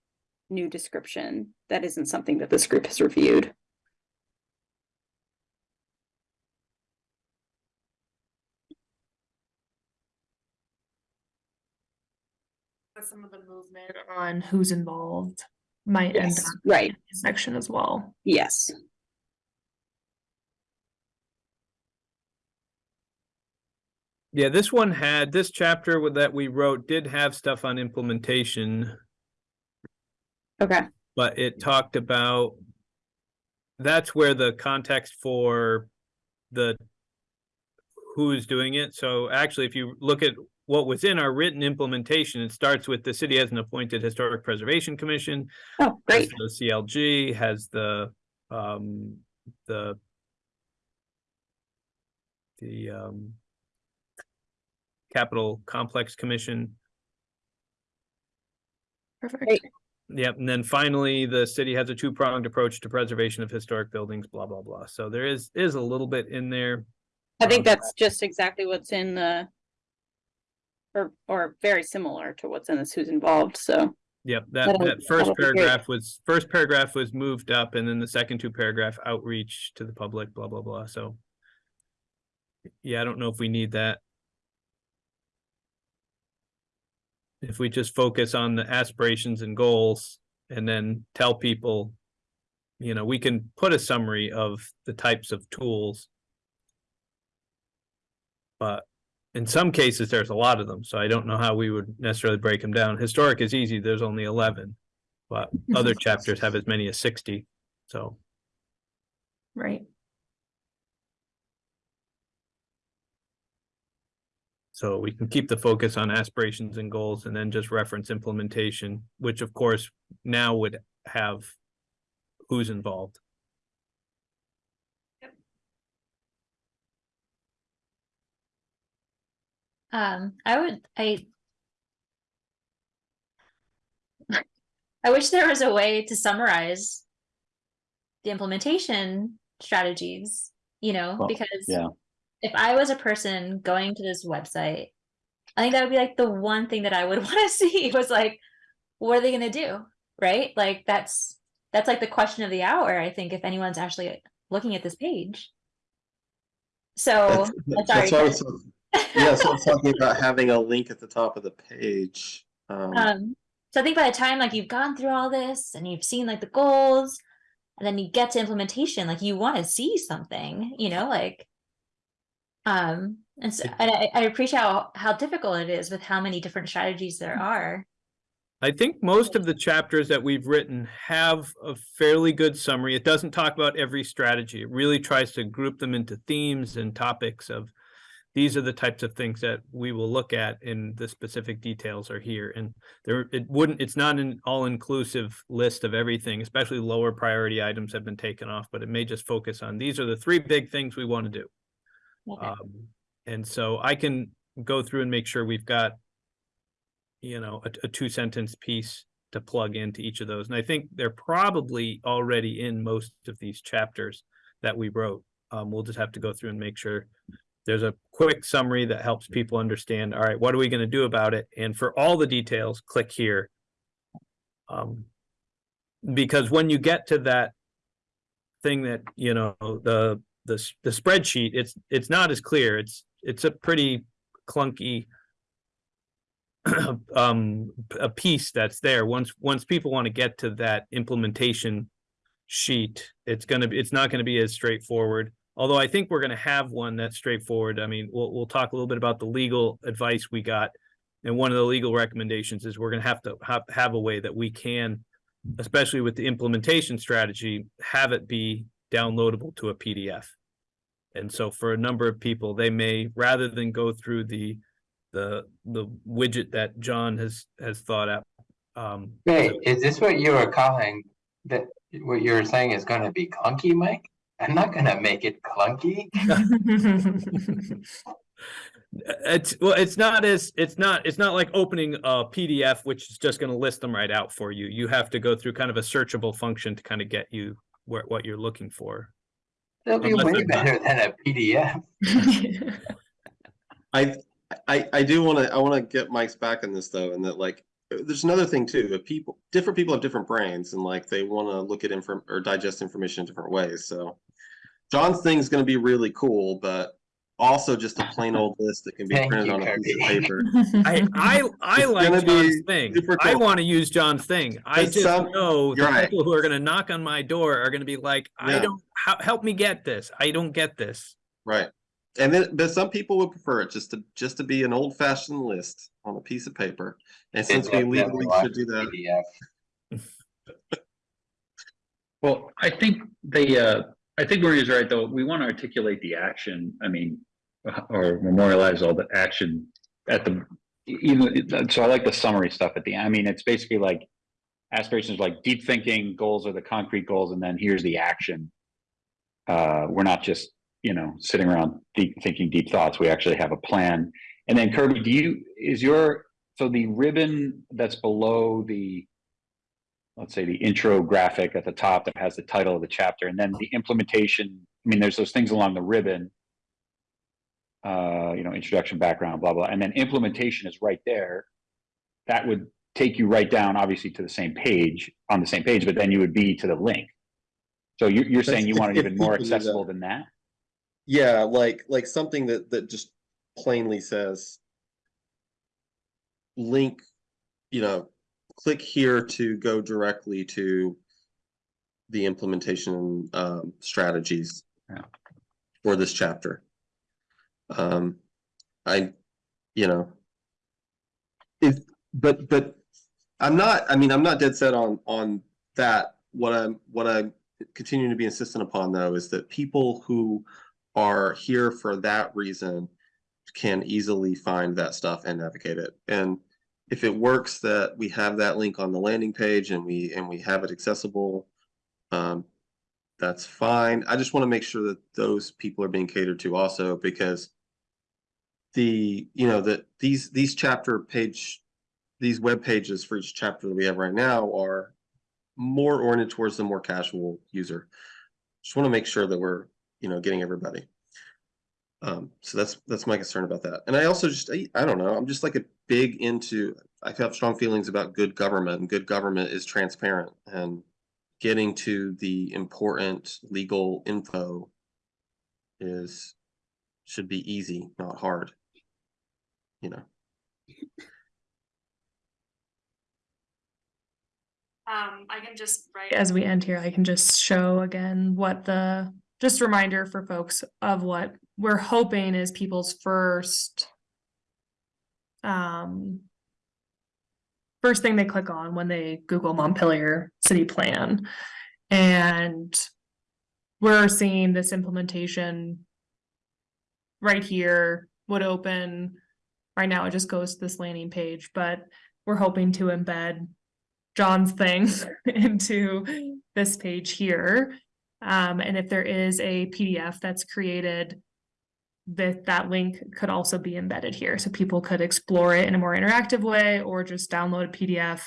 new description that isn't something that this group has reviewed. Some of the movement on who's involved might end up right, in this section as well. yes. Yeah, this one had, this chapter that we wrote did have stuff on implementation, Okay, but it talked about. That's where the context for the. Who's doing it, so actually, if you look at what was in our written implementation, it starts with the city has an appointed historic preservation commission. oh, great, The CLG has the, um, the. The, um. Capital Complex Commission. Perfect. Great. Yep, and then finally, the city has a two-pronged approach to preservation of historic buildings, blah, blah, blah. So there is, is a little bit in there. I think Um, that's just exactly what's in the. Or, or very similar to what's in this who's involved, so. Yep, that, That'll- that first that'll be great. paragraph was, first paragraph was moved up and then the second two paragraph outreach to the public, blah, blah, blah, so. Yeah, I don't know if we need that. If we just focus on the aspirations and goals and then tell people. You know, we can put a summary of the types of tools. But in some cases, there's a lot of them, so I don't know how we would necessarily break them down. Historic is easy, there's only eleven. But other chapters have as many as sixty, so. Right. So we can keep the focus on aspirations and goals and then just reference implementation, which of course now would have who's involved. Um, I would, I. I wish there was a way to summarize. The implementation strategies, you know, Well, because. yeah. If I was a person going to this website, I think that would be like the one thing that I would wanna see was like, what are they gonna do? Right? Like, that's, that's like the question of the hour, I think, if anyone's actually looking at this page. So, That's that's sorry. was, yeah, so talking about having a link at the top of the page. Um, Um, so I think by the time like you've gone through all this and you've seen like the goals, and then you get to implementation, like you want to see something, you know, like. Um, and so and I, I appreciate how how difficult it is with how many different strategies there are. I think most of the chapters that we've written have a fairly good summary. It doesn't talk about every strategy. It really tries to group them into themes and topics of these are the types of things that we will look at and the specific details are here. And there, it wouldn't, it's not an all-inclusive list of everything, especially lower priority items have been taken off, but it may just focus on, these are the three big things we want to do. Okay. Um, and so I can go through and make sure we've got, you know, a, a two sentence piece to plug into each of those. And I think they're probably already in most of these chapters that we wrote. Um, we'll just have to go through and make sure there's a quick summary that helps people understand, all right, what are we going to do about it? And for all the details, click here. Um, because when you get to that thing that, you know, the, the, the spreadsheet, it's, it's not as clear. It's, it's a pretty clunky um, a piece that's there. Once, once people want to get to that implementation sheet, it's gonna be, it's not gonna be as straightforward. Although I think we're gonna have one that's straightforward. I mean, we'll, we'll talk a little bit about the legal advice we got. And one of the legal recommendations is we're gonna have to have, have a way that we can, especially with the implementation strategy, have it be downloadable to a PDF. And so for a number of people, they may, rather than go through the, the, the widget that John has, has thought out. Um, Wait, is this what you were calling, that, what you were saying is gonna be clunky, Mike? I'm not gonna make it clunky. It's, well, it's not as, it's not, it's not like opening a PDF, which is just gonna list them right out for you. You have to go through kind of a searchable function to kind of get you where, what you're looking for. That'll be Unless way it's not- better than a PDF. I, I, I do want to, I want to get Mike's back on this though, and that like, there's another thing too, that people, different people have different brains and like they want to look at inform or digest information in different ways, so. John's thing is gonna be really cool, but also just a plain old list that can be Thank printed you, on a piece of paper. I, I, I like gonna be John's thing. super I want to use John's thing. I But just some- know the right. people who are gonna knock on my door are gonna be like, I Yeah. don't, help me get this. I don't get this. Right. And then, but some people would prefer it just to, just to be an old fashioned list on a piece of paper. And since we Definitely legally should do that, PDF. Well, I think the, uh, I think Maria's right, though. We want to articulate the action, I mean, or memorialize all the action at the, even, so I like the summary stuff at the end. I mean, it's basically like aspirations like deep thinking, goals are the concrete goals, and then here's the action. Uh, we're not just, you know, sitting around deep thinking deep thoughts. We actually have a plan. And then Kirby, do you, is your, so the ribbon that's below the let's say the intro graphic at the top that has the title of the chapter and then the implementation. I mean, there's those things along the ribbon. Uh, you know, introduction, background, blah, blah, and then implementation is right there. That would take you right down, obviously, to the same page, on the same page, but then you would be to the link. So you're, you're saying you want it even more accessible than that? Yeah, like, like something that, that just plainly says. Link, you know, click here to go directly to. The implementation, um, strategies. Yeah. For this chapter. Um, I, you know. If, but, but I'm not, I mean, I'm not dead set on, on that. What I'm, what I'm continuing to be insistent upon though, is that people who are here for that reason can easily find that stuff and navigate it. And if it works that we have that link on the landing page and we and we have it accessible, um, that's fine. I just want to make sure that those people are being catered to also because the you know that these these chapter page these web pages for each chapter that we have right now are more oriented towards the more casual user. Just want to make sure that we're you know, getting everybody. Um, so that's, that's my concern about that. And I also just, I, I don't know, I'm just like a big into, I have strong feelings about good government and good government is transparent and getting to the important legal info is, should be easy, not hard. You know, Um, I can just, right, as we end here, I can just show again what the, just reminder for folks of what we're hoping is people's first. Um. First thing they click on when they Google Montpelier City Plan. And we're seeing this implementation. Right here would open. Right now, it just goes to this landing page, but we're hoping to embed John's thing into this page here. Um, and if there is a PDF that's created, that that link could also be embedded here. So people could explore it in a more interactive way or just download a PDF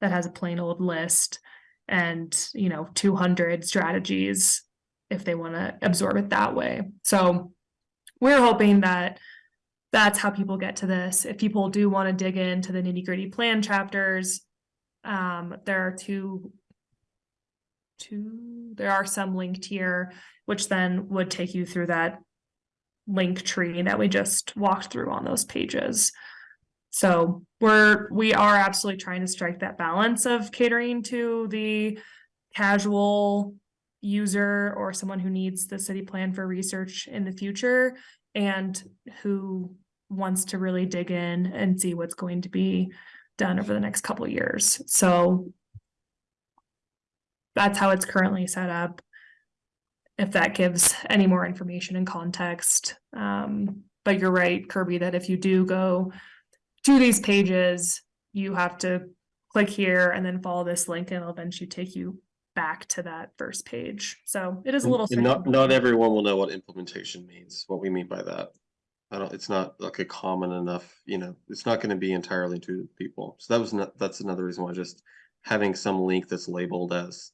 that has a plain old list and, you know, 200 strategies if they want to absorb it that way. So we're hoping that that's how people get to this. If people do want to dig into the nitty gritty plan chapters, um, there are two, two, there are some linked here, which then would take you through that link tree that we just walked through on those pages. So we're, we are absolutely trying to strike that balance of catering to the casual user or someone who needs the city plan for research in the future and who wants to really dig in and see what's going to be done over the next couple years. So that's how it's currently set up. If that gives any more information and context. Um, but you're right, Kirby, that if you do go to these pages, you have to click here and then follow this link and it'll eventually take you back to that first page. So it is a little. not, not everyone will know what implementation means, what we mean by that. I don't, it's not like a common enough, you know, it's not gonna be entirely to people. So that was not, that's another reason why just having some link that's labeled as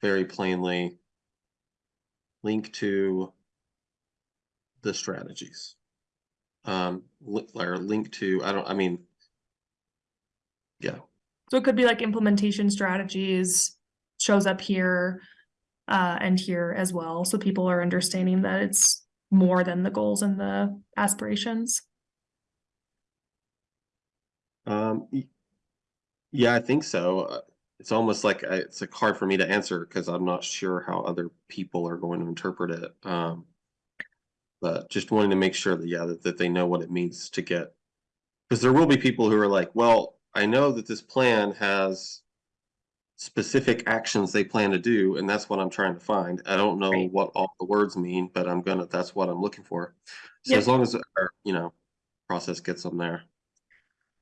very plainly link to the strategies. Um, or link to, I don't, I mean, yeah, So it could be like implementation strategies shows up here uh, and here as well. So people are understanding that it's more than the goals and the aspirations. Um, yeah, I think so. Uh, It's almost like I- it's like hard for me to answer because I'm not sure how other people are going to interpret it. Um, but just wanting to make sure that, yeah, that, that they know what it means to get. Because there will be people who are like, well, I know that this plan has specific actions they plan to do, and that's what I'm trying to find. I don't know Right. what all the words mean, but I'm gonna, that's what I'm looking for. So Yep. as long as our, you know, process gets them there.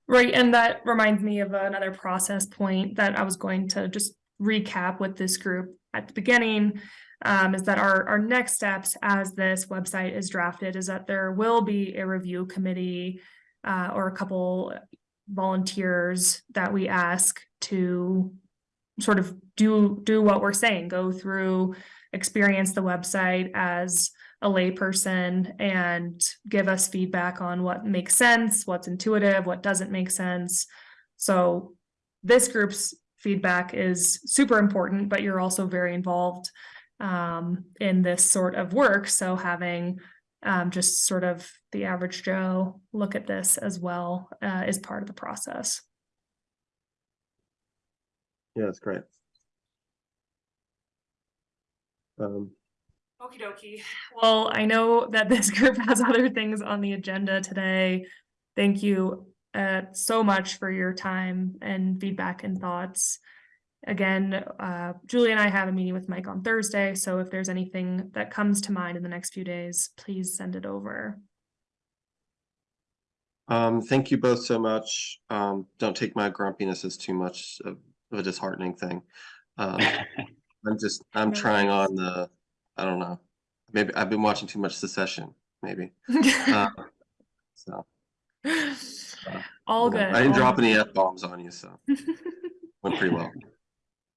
Right, and that reminds me of another process point that I was going to just recap with this group at the beginning. Um, is that our, our next steps as this website is drafted is that there will be a review committee. Uh, or a couple volunteers that we ask to sort of do do what we're saying, go through, experience the website as a layperson and give us feedback on what makes sense, what's intuitive, what doesn't make sense. So this group's feedback is super important, but you're also very involved um, in this sort of work. So having um, just sort of the average Joe look at this as well uh, is part of the process. Yeah, that's great. Um, Okie dokie. Well, I know that this group has other things on the agenda today. Thank you uh, so much for your time and feedback and thoughts. Again, uh, Julie and I have a meeting with Mike on Thursday, so if there's anything that comes to mind in the next few days, please send it over. Um, thank you both so much. Um, don't take my grumpiness as too much of of a disheartening thing. Um, I'm just, I'm trying on the, I don't know, maybe I've been watching too much Succession, maybe. Uh, So. All good. I didn't all drop good. any F bombs on you, so went pretty well.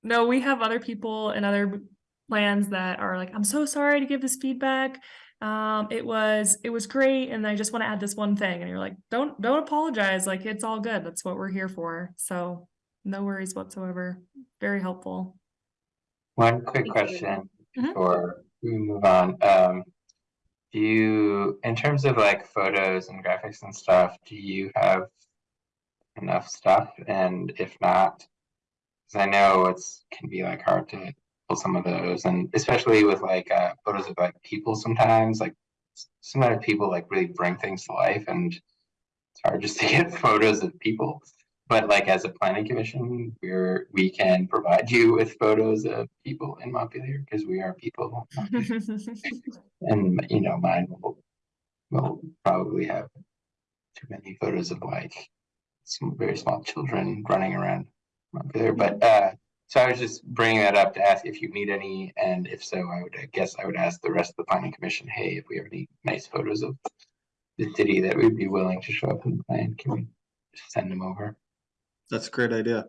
No, we have other people and other plans that are like, I'm so sorry to give this feedback. Um, it was it was great, and I just want to add this one thing. And you're like, don't don't apologize. Like it's all good. That's what we're here for. So no worries whatsoever. Very helpful. One quick Thank you. question Mhm. We move on. Um, do you, in terms of like photos and graphics and stuff, do you have enough stuff? And if not, because I know it's can be like hard to pull some of those, and especially with like uh, photos of like people sometimes, like sometimes people like really bring things to life, and it's hard just to get photos of people. But like as a planning commission, we're we can provide you with photos of people in Montpelier because we are people, and you know mine will will probably have too many photos of like some very small children running around Montpelier. But uh, so I was just bringing that up to ask if you need any, and if so, I would I guess I would ask the rest of the planning commission, hey, if we have any nice photos of the city that we'd be willing to show up in the plan, can we send them over? That's a great idea.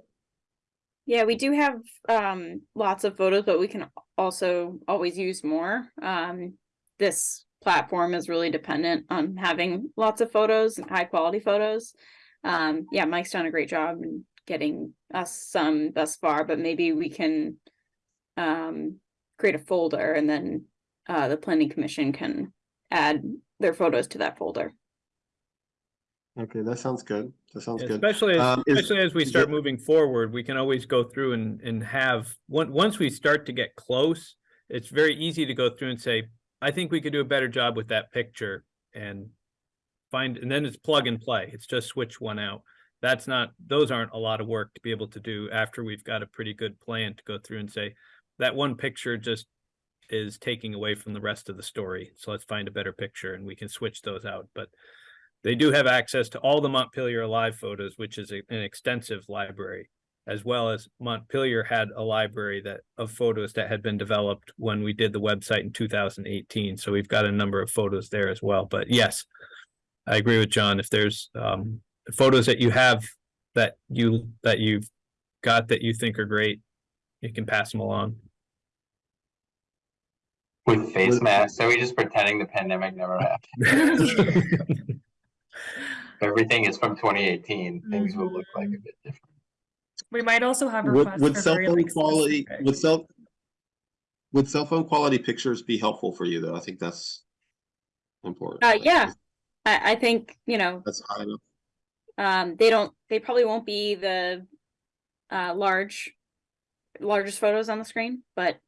Yeah, we do have um lots of photos, but we can also always use more. Um, this platform is really dependent on having lots of photos and high quality photos. Um, yeah, Mike's done a great job in getting us some thus far, but maybe we can um create a folder and then uh the planning commission can add their photos to that folder. Okay, that sounds good. That sounds good. Especially, as- Um, is- especially as we start it- moving forward, we can always go through and, and have, one, once we start to get close, it's very easy to go through and say, I think we could do a better job with that picture and find, and then it's plug and play. It's just switch one out. That's not, those aren't a lot of work to be able to do after we've got a pretty good plan to go through and say, that one picture just is taking away from the rest of the story. So let's find a better picture and we can switch those out. But they do have access to all the Montpelier Alive photos, which is a- an extensive library, as well as Montpelier had a library that of photos that had been developed when we did the website in two thousand eighteen. So we've got a number of photos there as well. But yes, I agree with John. If there's um photos that you have that you that you've got that you think are great, you can pass them along. With face masks, so we just pretending the pandemic never happened. Everything is from twenty eighteen, things will look like a bit different. We might also have Would, requests would for cell very, phone like, quality, specific- would cell, would cell phone quality pictures be helpful for you though? I think that's important. Uh, Like, yeah. I I think, you know, That's high enough. um they don't they probably won't be the uh large largest photos on the screen but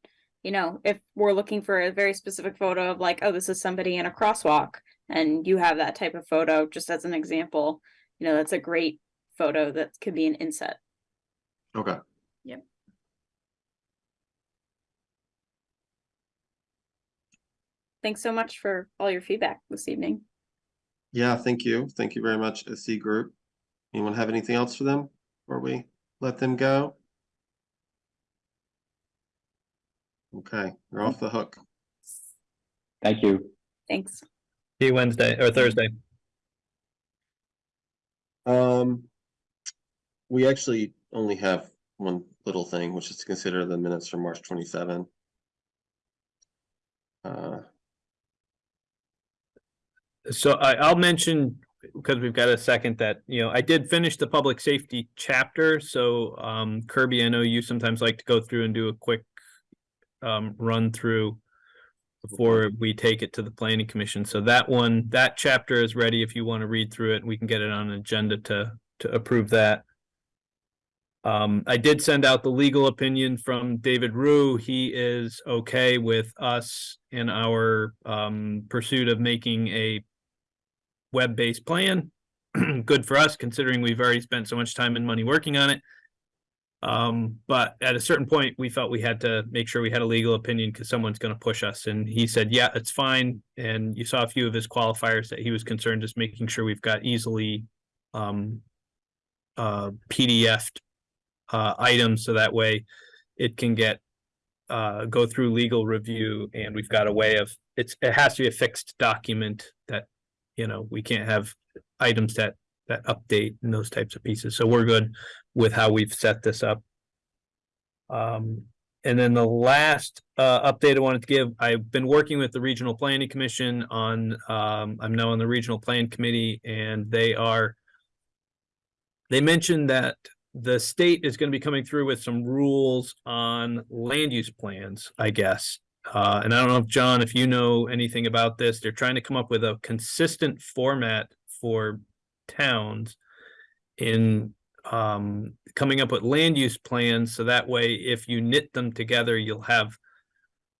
you know if we're looking for a very specific photo of like oh this is somebody in a crosswalk and you have that type of photo just as an example you know that's a great photo that could be an inset Okay. Yep. Thanks so much for all your feedback this evening Yeah, thank you. Thank you very much, SE Group. Anyone have anything else for them before we let them go? Okay, you're off the hook. Thank you. thanks You Wednesday or Thursday. Um, we actually only have one little thing, which is to consider the minutes from March twenty-seven. Uh, So I, I'll mention, because we've got a second that, you know, I did finish the public safety chapter, so um Kirby, I know you sometimes like to go through and do a quick um run through before we take it to the planning commission. So that one, that chapter is ready if you want to read through it. We can get it on an agenda to to approve that. Um, I did send out the legal opinion from David Rue. He is okay with us in our um pursuit of making a web-based plan. Good for us, considering we've already spent so much time and money working on it. Um, but at a certain point, we felt we had to make sure we had a legal opinion because someone's gonna push us, and he said, yeah, it's fine. And you saw a few of his qualifiers that he was concerned, just making sure we've got easily um uh PDF'd uh items, so that way it can get uh go through legal review and we've got a way of, it's, it has to be a fixed document that you know, we can't have items that, that update and those types of pieces. So we're good with how we've set this up. Um, and then the last, uh, update I wanted to give, I've been working with the Regional Planning Commission on, um, I'm now on the Regional Plan Committee and they are they mentioned that the state is gonna be coming through with some rules on land use plans, I guess. Uh, and I don't know if, John, if you know anything about this, they're trying to come up with a consistent format for towns in um, coming up with land use plans, so that way, if you knit them together, you'll have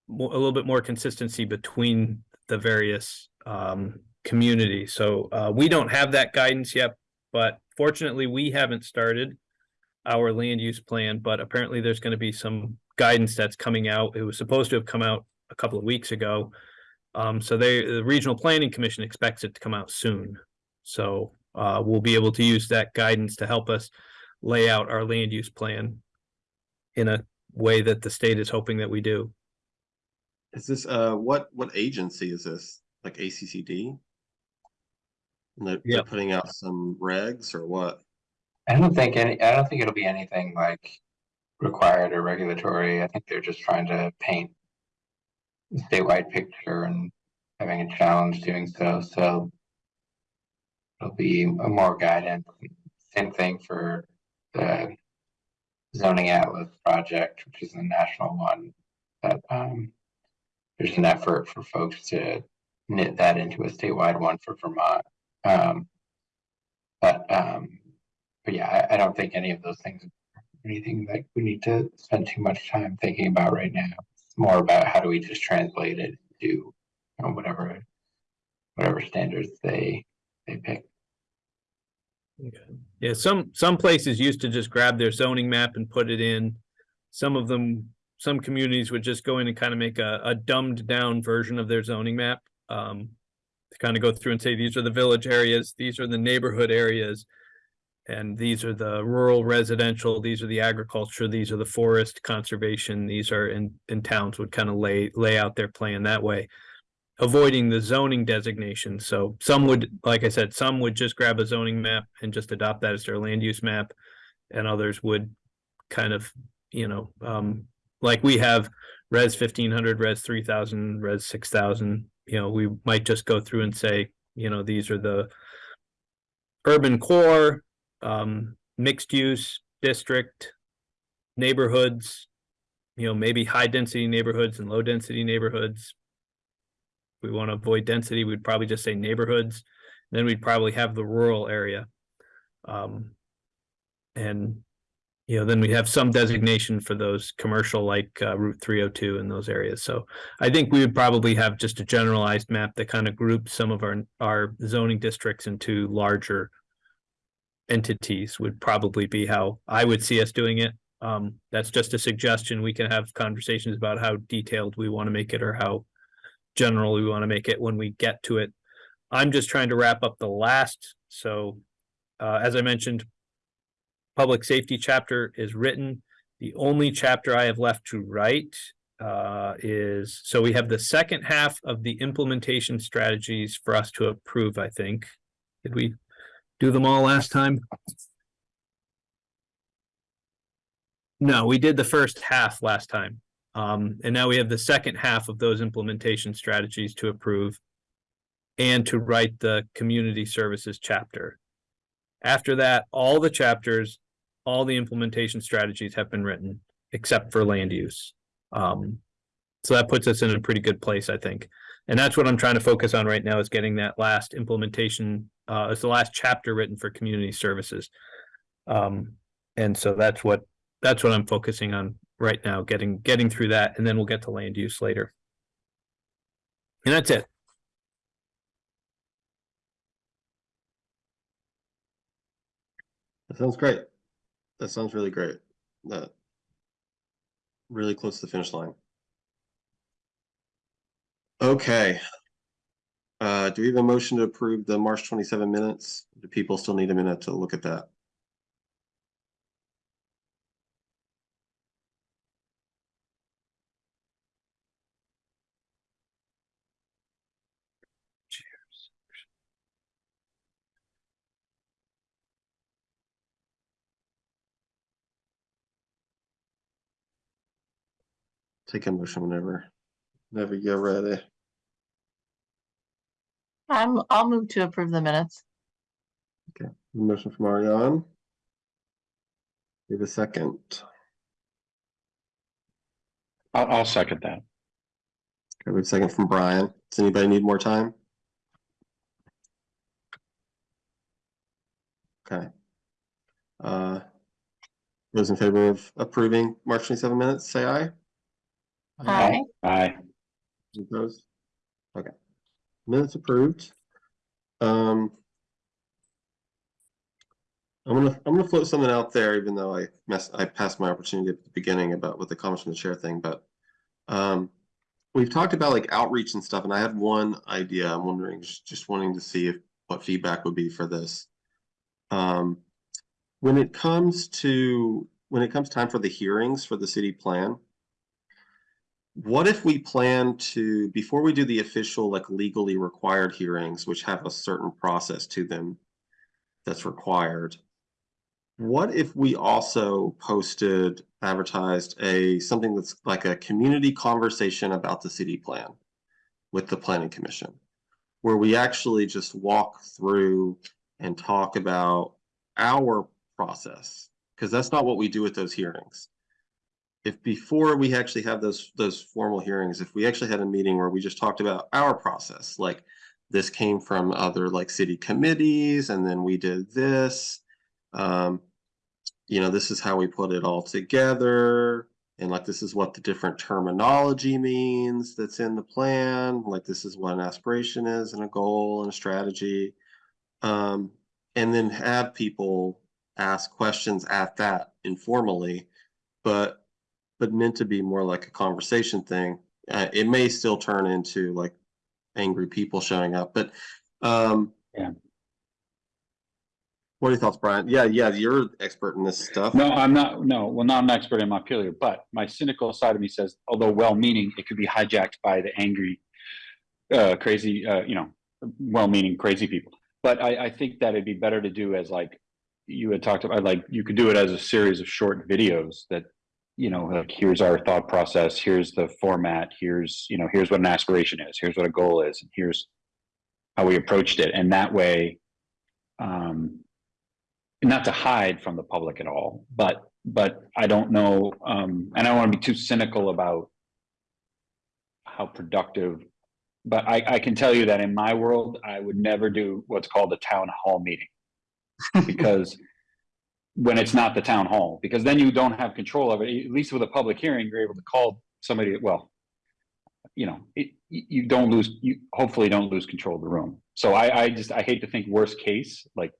mo- a little bit more consistency between the various um, communities. So uh, we don't have that guidance yet, but fortunately, we haven't started our land use plan, but apparently there's gonna be some guidance that's coming out. It was supposed to have come out a couple of weeks ago. Um, so they, the Regional Planning Commission expects it to come out soon. So, uh, we'll be able to use that guidance to help us lay out our land use plan in a way that the state is hoping that we do. is this, uh, what, what agency is this? Like ACCD? And they're, they're putting out some regs or what? I don't think any, I don't think it'll be anything like required or regulatory. I think they're just trying to paint a statewide picture and having a challenge doing so, so it'll be a more guidance. Same thing for the zoning atlas project, which is a national one, that, um, there's an effort for folks to knit that into a statewide one for Vermont. Um, but, um, but yeah, I, I don't think any of those things anything that we need to spend too much time thinking about right now. It's more about how do we just translate it to you know, whatever whatever standards they they pick. Yeah, some, some places used to just grab their zoning map and put it in. Some of them, some communities would just go in and kind of make a, a dumbed down version of their zoning map. Um, to kind of go through and say, these are the village areas, these are the neighborhood areas. And these are the rural residential, these are the agriculture, these are the forest conservation, these are in, in towns would kind of lay, lay out their plan that way. Avoiding the zoning designation, so some would, like I said, some would just grab a zoning map and just adopt that as their land use map. And others would kind of, you know, um, like we have res fifteen hundred, res three thousand, res six thousand. You know, we might just go through and say, you know, these are the urban core, um, mixed use district, neighborhoods, you know, maybe high density neighborhoods and low density neighborhoods. We want to avoid density, we'd probably just say neighborhoods. Then we'd probably have the rural area. Um, and, you know, then we have some designation for those commercial like uh, Route three oh two in those areas. So I think we would probably have just a generalized map that kind of groups some of our, our zoning districts into larger entities would probably be how I would see us doing it. Um, that's just a suggestion. We can have conversations about how detailed we want to make it or how general we want to make it when we get to it. I'm just trying to wrap up the last, so uh, as I mentioned, public safety chapter is written. The only chapter I have left to write uh, is, so we have the second half of the implementation strategies for us to approve, I think. Did we do them all last time? No, we did the first half last time. Um, and now we have the second half of those implementation strategies to approve. And to write the community services chapter. After that, all the chapters, all the implementation strategies have been written, except for land use. Um, so that puts us in a pretty good place, I think. And that's what I'm trying to focus on right now is getting that last implementation, uh, it's the last chapter written for community services. Um, and so that's what, that's what I'm focusing on right now, getting, getting through that, and then we'll get to land use later. And that's it. That sounds great. That sounds really great. That really close to the finish line. Okay. Uh, do we have a motion to approve the March twenty-seven minutes? Do people still need a minute to look at that? Take a motion whenever, whenever you're ready. I'm, I'll move to approve the minutes. Okay, motion from Ariane. Give a second. I'll, I'll second that. Okay, we have a second from Brian. Does anybody need more time? Okay. Uh, those in favor of approving March twenty-seven minutes, say aye. Aye. Aye. Opposed? Okay. Minutes approved. Um. I'm gonna, I'm gonna float something out there, even though I mess I passed my opportunity at the beginning about with the comments from the chair thing, but. Um, we've talked about like outreach and stuff, and I had one idea. I'm wondering, just, just wanting to see if, what feedback would be for this. Um, when it comes to, when it comes time for the hearings for the city plan. What if we plan to, before we do the official, like legally required hearings, which have a certain process to them that's required? What if we also posted, advertised a, something that's like a community conversation about the city plan with the planning commission? Where we actually just walk through and talk about our process, because that's not what we do at those hearings if before we actually have those those formal hearings, if we actually had a meeting where we just talked about our process, like this came from other like city committees, and then we did this. Um, you know, this is how we put it all together, and like this is what the different terminology means that's in the plan. Like this is what an aspiration is, and a goal, and a strategy. Um, and then have people ask questions at that informally, but but meant to be more like a conversation thing. Uh, it may still turn into like angry people showing up, but um, Yeah. What are your thoughts, Brian? Yeah, yeah, you're an expert in this stuff. No, I'm not, no, well, not an expert in Montpelier, but my cynical side of me says, although well-meaning, it could be hijacked by the angry, uh, crazy, uh, you know, well-meaning crazy people. But I, I think that it'd be better to do as like, you had talked about, like, you could do it as a series of short videos that, you know, like, here's our thought process, here's the format, here's, you know, here's what an aspiration is, here's what a goal is, and here's how we approached it. And that way, um, not to hide from the public at all, but, but I don't know, um, and I don't want to be too cynical about how productive, but I, I can tell you that in my world, I would never do what's called a town hall meeting. Because when it's not the town hall, because then you don't have control of it, at least with a public hearing, you're able to call somebody, well, you know, it, you don't lose, you hopefully don't lose control of the room. So I, I just, I hate to think worst case, like,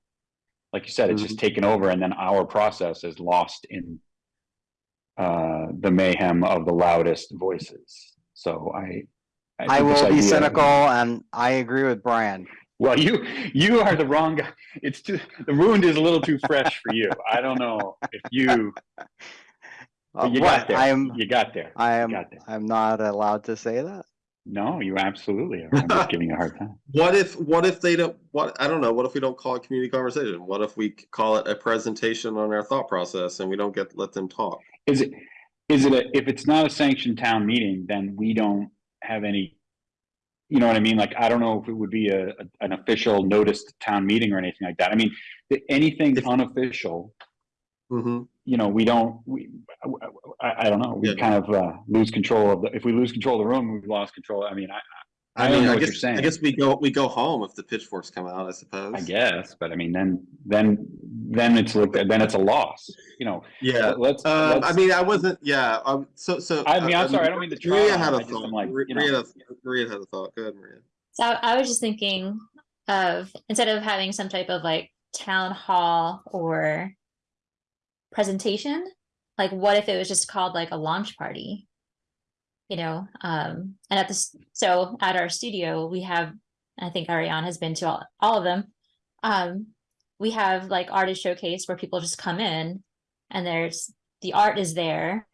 like you said, it's just taken over and then our process is lost in uh, the mayhem of the loudest voices. So I. I this will be cynical and I agree with Brian. Well, you, you are the wrong guy. It's too, the wound is a little too fresh for you. I don't know if you, Uh, but you got what? there. I am, You got there. I You am, got there. I'm not allowed to say that. No, you absolutely are. I'm just giving you a hard time. What if, what if they don't, what, I don't know, what if we don't call it community conversation? What if we call it a presentation on our thought process and we don't get, let them talk? Is it, is it, a if it's not a sanctioned town meeting, then we don't have any. You know what I mean? Like, I don't know if it would be a, a- an official noticed town meeting or anything like that. I mean, the- anything unofficial, hmm you know, we don't, we, I, I don't know, we Yeah. kind of, uh, lose control of the, if we lose control of the room, we've lost control. I mean, I, I I mean, know I what you're guess, I guess we go, we go home if the pitchforks come out, I suppose. I guess, but I mean, then, then, then it's like, then it's a loss, you know, Yeah, Uh, let's, I let's- mean, I wasn't, yeah, um, so, so. I mean, I'm uh, sorry, I don't mean to try Maria had I a just thought, am like, you know. Maria, had a- Maria had a thought, go ahead, Maria. So I was just thinking of instead of having some type of like town hall or presentation, like what if it was just called like a launch party? You know, um, and at this, so at our studio, we have, I think Ariane has been to all, all of them. Um, we have like artist showcase where people just come in and there's, the art is there.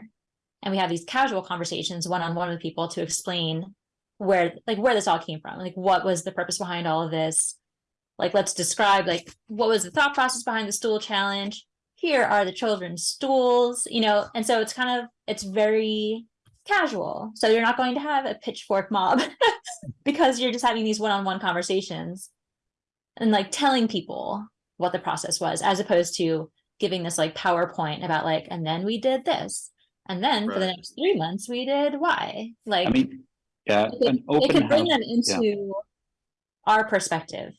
And we have these casual conversations one-on-one with people to explain where like where this all came from like what was the purpose behind all of this like let's describe like what was the thought process behind the stool challenge here are the children's stools you know and so it's kind of it's very casual. So you're not going to have a pitchfork mob because you're just having these one-on-one conversations and like telling people what the process was as opposed to giving this like powerpoint about like and then we did this. And then for the next three months we did y. Like I mean, yeah, it could, an it could bring house, them into our perspective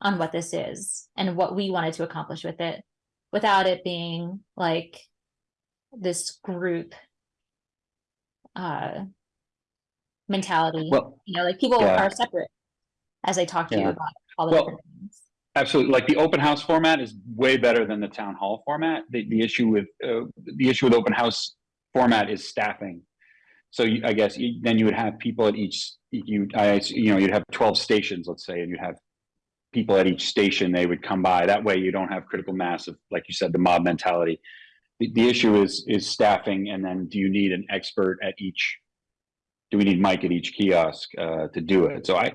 on what this is and what we wanted to accomplish with it without it being like this group uh mentality well, you know like people yeah. are separate as i talk to you about all the Well, different things absolutely, like the open house format is way better than the town hall format. The, the issue with, uh, the issue with open house format is staffing. So you, I guess, you- then you would have people at each, you, I, you know, you'd have twelve stations, let's say, and you'd have people at each station, they would come by. That way you don't have critical mass of, like you said, the mob mentality. The, issue is, is staffing, and then do you need an expert at each? Do we need Mike at each kiosk, uh, to do it? So I,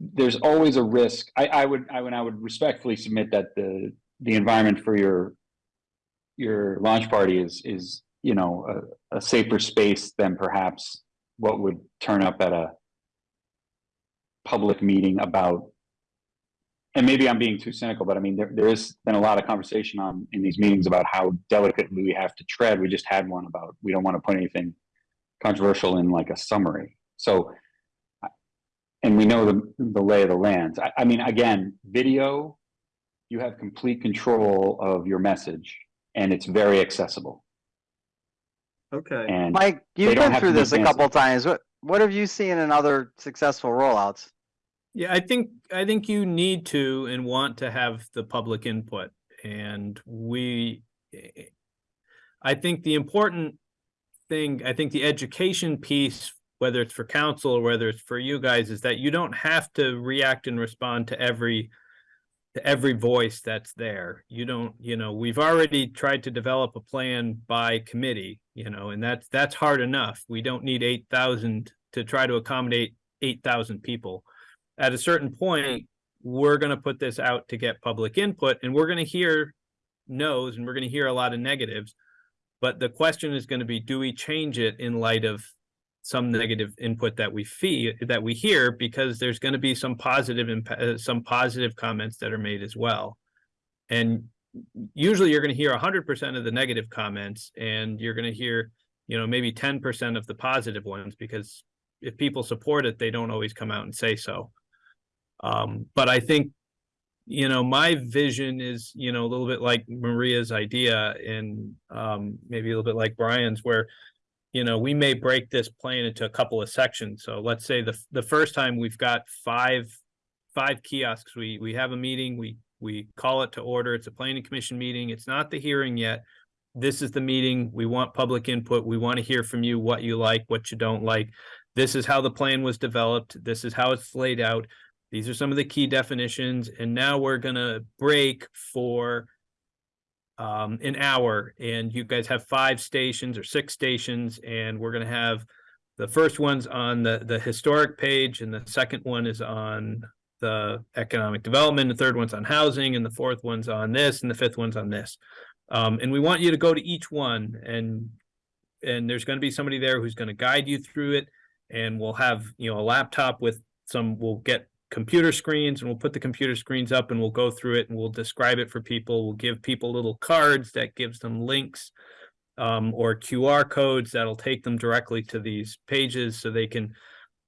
there's always a risk. I, I would, I would, I would respectfully submit that the, the environment for your, your launch party is, is, you know, a, a safer space than perhaps what would turn up at a public meeting about, and maybe I'm being too cynical, but I mean, there, there has been a lot of conversation on, in these meetings about how delicately we have to tread. We just had one about, we don't want to put anything controversial in like a summary. So and we know the, the lay of the land. I, I mean, again, video, you have complete control of your message and it's very accessible. Okay. And Mike, you've don't been through this a fancy. couple times. What, what have you seen in other successful rollouts? Yeah, I think, I think you need to and want to have the public input and we. eh, I think the important thing, I think the education piece, whether it's for council or whether it's for you guys, is that you don't have to react and respond to every. To every voice that's there. You don't, you know, we've already tried to develop a plan by committee, you know, and that's, that's hard enough. We don't need eight thousand to try to accommodate eight thousand people at a certain point, we're gonna put this out to get public input and we're gonna hear no's and we're gonna hear a lot of negatives. But the question is gonna be, do we change it in light of some negative input that we fee, that we hear, because there's gonna be some positive impact, uh, some positive comments that are made as well. And usually you're gonna hear hundred percent of the negative comments and you're gonna hear, you know, maybe ten percent of the positive ones, because if people support it, they don't always come out and say so. Um, but I think, you know, my vision is, you know, a little bit like Maria's idea and um, maybe a little bit like Brian's where, you know, we may break this plan into a couple of sections. So let's say the, the first time we've got five, five kiosks, we, we have a meeting, we, we call it to order. It's a planning commission meeting. It's not the hearing yet. This is the meeting. We want public input. We want to hear from you, what you like, what you don't like. This is how the plan was developed. This is how it's laid out. These are some of the key definitions, and now we're gonna break for um, an hour, and you guys have five stations or six stations, and we're gonna have the first one's on the, the historic page and the second one is on the economic development, the third one's on housing and the fourth one's on this and the fifth one's on this. Um, and we want you to go to each one and, and there's gonna be somebody there who's gonna guide you through it. And we'll have, you know, a laptop with some, we'll get computer screens and we'll put the computer screens up and we'll go through it and we'll describe it for people. We'll give people little cards that gives them links um, or QR codes that'll take them directly to these pages so they can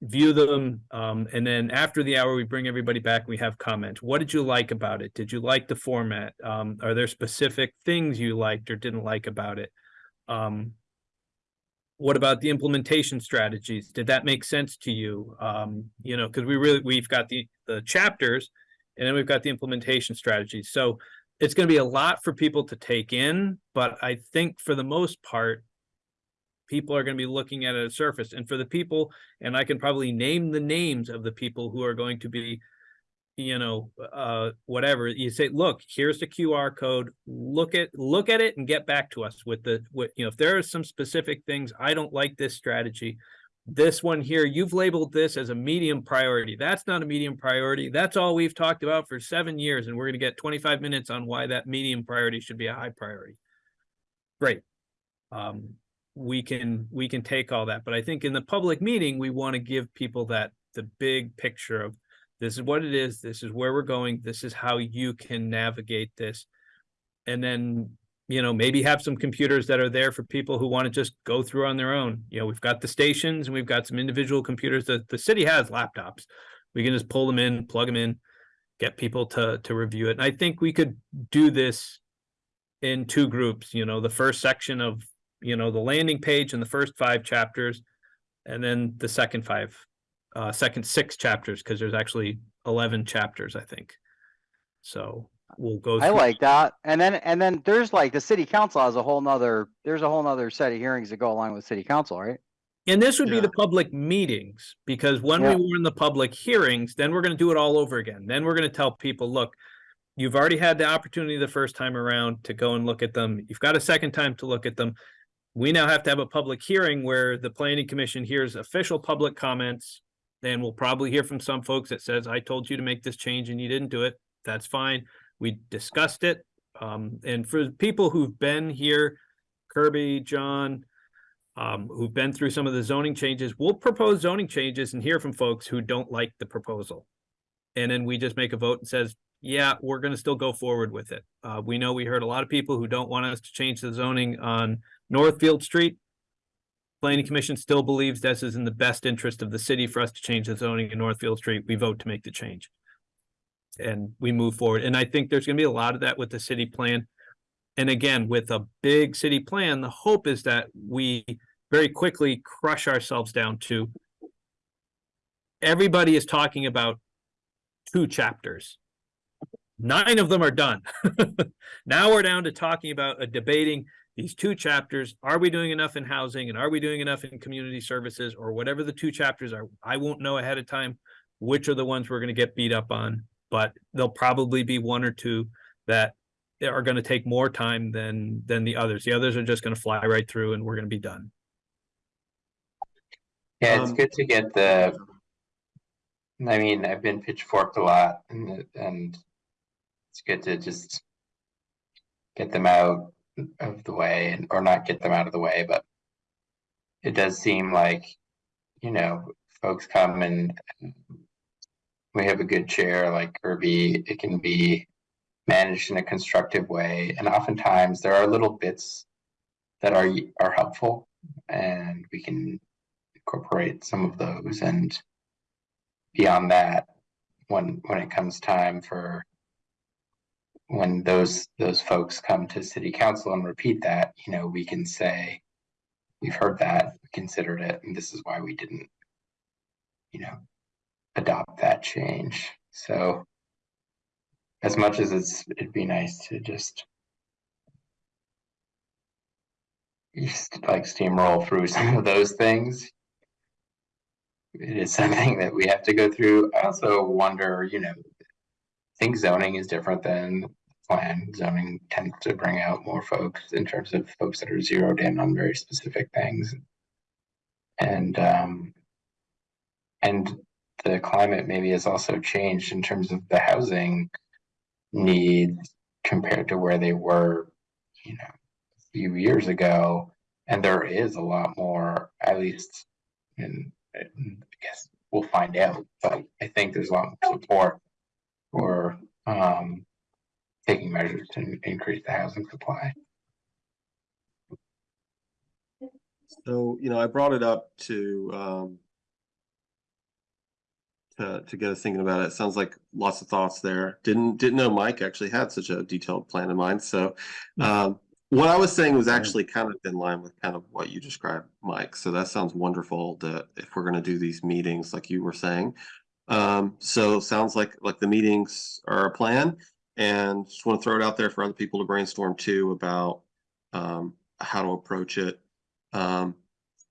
view them. Um, and then after the hour, we bring everybody back. We have comments. What did you like about it? Did you like the format? Um, are there specific things you liked or didn't like about it? Um, what about the implementation strategies? Did that make sense to you? Um, you know, because we really we've got the the chapters, and then we've got the implementation strategies. So it's going to be a lot for people to take in, but I think for the most part, people are going to be looking at it at a surface. And for the people, and I can probably name the names of the people who are going to be you know, uh, whatever, you say, look, here's the QR code, look at, look at it and get back to us with the, with, you know, if there are some specific things, I don't like this strategy. This one here, you've labeled this as a medium priority. That's not a medium priority. That's all we've talked about for seven years. And we're going to get 25 minutes on why that medium priority should be a high priority. Great. Um, we can, we can take all that, but I think in the public meeting, we want to give people that, the big picture of this is what it is. This is where we're going. This is how you can navigate this. And then, you know, maybe have some computers that are there for people who want to just go through on their own. You know, we've got the stations and we've got some individual computers that the city has laptops. We can just pull them in, plug them in, get people to to review it. And I think we could do this in two groups, you know, the first section of, you know, the landing page and the first five chapters, and then the second five uh, second six chapters because there's actually 11 chapters, I think. So we'll go. I like that. And then, and then there's like the city council has a whole nother, there's a whole nother set of hearings that go along with city council, right? And this would be the public meetings, because when we were in the public hearings, then we're gonna do it all over again. Then we're gonna tell people, look, you've already had the opportunity the first time around to go and look at them. You've got a second time to look at them. We now have to have a public hearing where the planning commission hears official public comments. Then we'll probably hear from some folks that says, I told you to make this change and you didn't do it. That's fine. We discussed it. Um, and for people who've been here, Kirby, John, um, who've been through some of the zoning changes, we'll propose zoning changes and hear from folks who don't like the proposal. And then we just make a vote and says, yeah, we're gonna still go forward with it. Uh, we know we heard a lot of people who don't want us to change the zoning on Northfield Street. Planning Commission still believes this is in the best interest of the city for us to change the zoning in Northfield Street. We vote to make the change. And we move forward. And I think there's gonna be a lot of that with the city plan. And again, with a big city plan, the hope is that we very quickly crush ourselves down to everybody is talking about two chapters. Nine of them are done. Now we're down to talking about a debating these two chapters. Are we doing enough in housing and are we doing enough in community services or whatever the two chapters are? I won't know ahead of time which are the ones we're gonna get beat up on, but there'll probably be one or two that are gonna take more time than than the others. The others are just gonna fly right through and we're gonna be done. Yeah, it's Um, good to get the. I mean, I've been pitchforked a lot and, and it's good to just get them out of the way and, or not get them out of the way, but it does seem like, you know, folks come and we have a good chair like Kirby, it can be managed in a constructive way. And oftentimes there are little bits that are, are helpful and we can incorporate some of those and beyond that, when when it comes time for when those those folks come to city council and repeat that, you know, we can say, we've heard that, we considered it, and this is why we didn't, you know, adopt that change. So as much as it's it'd be nice to just just like steamroll through some of those things. It is something that we have to go through. I also wonder, you know, I think zoning is different than plan. Zoning tends to bring out more folks in terms of folks that are zeroed in on very specific things. And, um, and the climate maybe has also changed in terms of the housing needs compared to where they were, you know, a few years ago. And there is a lot more, at least, and I guess we'll find out, but I think there's a lot more support for, um, taking measures to increase the housing supply. So, you know, I brought it up to, um, to, to get us thinking about it. It Sounds like lots of thoughts there. Didn't, didn't know Mike actually had such a detailed plan in mind. So, um, what I was saying was actually kind of in line with kind of what you described, Mike. So that sounds wonderful that if we're going to do these meetings, like you were saying. Um, so sounds like, like the meetings are a plan and just want to throw it out there for other people to brainstorm too about, um, how to approach it. Um,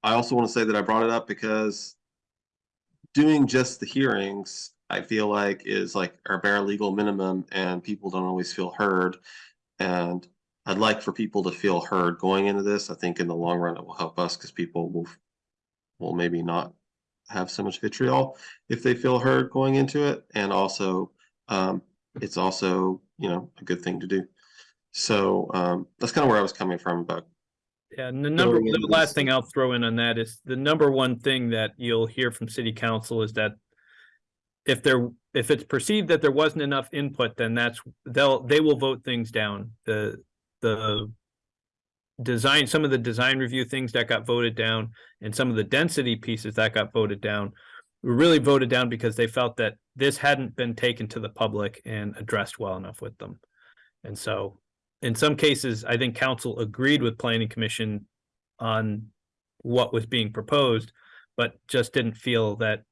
I also want to say that I brought it up because doing just the hearings, I feel like is like our bare legal minimum and people don't always feel heard. And I'd like for people to feel heard going into this. I think in the long run, it will help us because people will, will maybe not have so much vitriol if they feel heard going into it. And also, um, it's also, you know, a good thing to do. So, um, that's kind of where I was coming from about Yeah, and the number, the last thing I'll throw in on that is the number one thing that you'll hear from city council is that if there, if it's perceived that there wasn't enough input, then that's, they'll, they will vote things down. The, the design, some of the design review things that got voted down and some of the density pieces that got voted down really voted down because they felt that this hadn't been taken to the public and addressed well enough with them. And so in some cases, I think council agreed with planning commission on what was being proposed, but just didn't feel that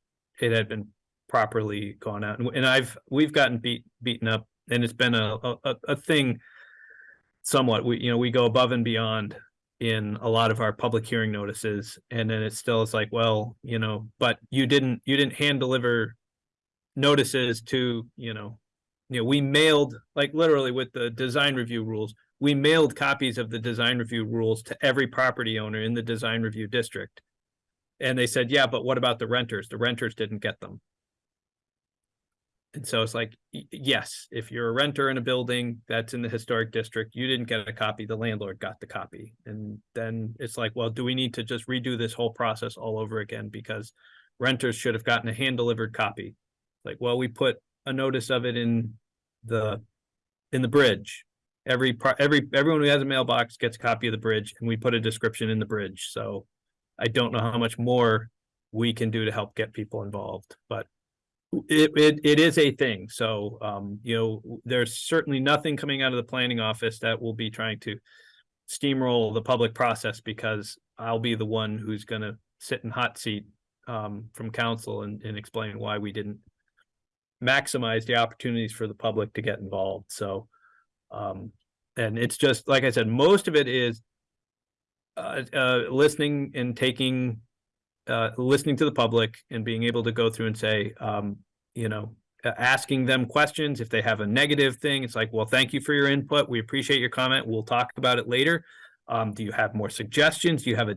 it had been properly gone out. And- I've, we've gotten beat, beaten up and it's been a, a, a- a thing somewhat, we, you know, we go above and beyond in a lot of our public hearing notices. And then it still is like, well, you know, but you didn't, you didn't hand deliver notices to, you know, you know, we mailed, like literally with the design review rules, we mailed copies of the design review rules to every property owner in the design review district. And they said, yeah, but what about the renters? The renters didn't get them. And so it's like, yes, if you're a renter in a building that's in the historic district, you didn't get a copy, the landlord got the copy. And then it's like, well, do we need to just redo this whole process all over again? Because renters should have gotten a hand delivered copy. Like, well, we put a notice of it in the, in the bridge. Every, every, everyone who has a mailbox gets a copy of the bridge and we put a description in the bridge. So I don't know how much more we can do to help get people involved, but it, it, it is a thing. So, um, you know, there's certainly nothing coming out of the planning office that will be trying to steamroll the public process because I'll be the one who's gonna sit in hot seat um, from council and, and explain why we didn't maximize the opportunities for the public to get involved. So, um, and it's just, like I said, most of it is uh, uh, listening and taking, uh, listening to the public and being able to go through and say, um, you know, asking them questions. If they have a negative thing, it's like, well, thank you for your input. We appreciate your comment. We'll talk about it later. Um, do you have more suggestions? Do you have a,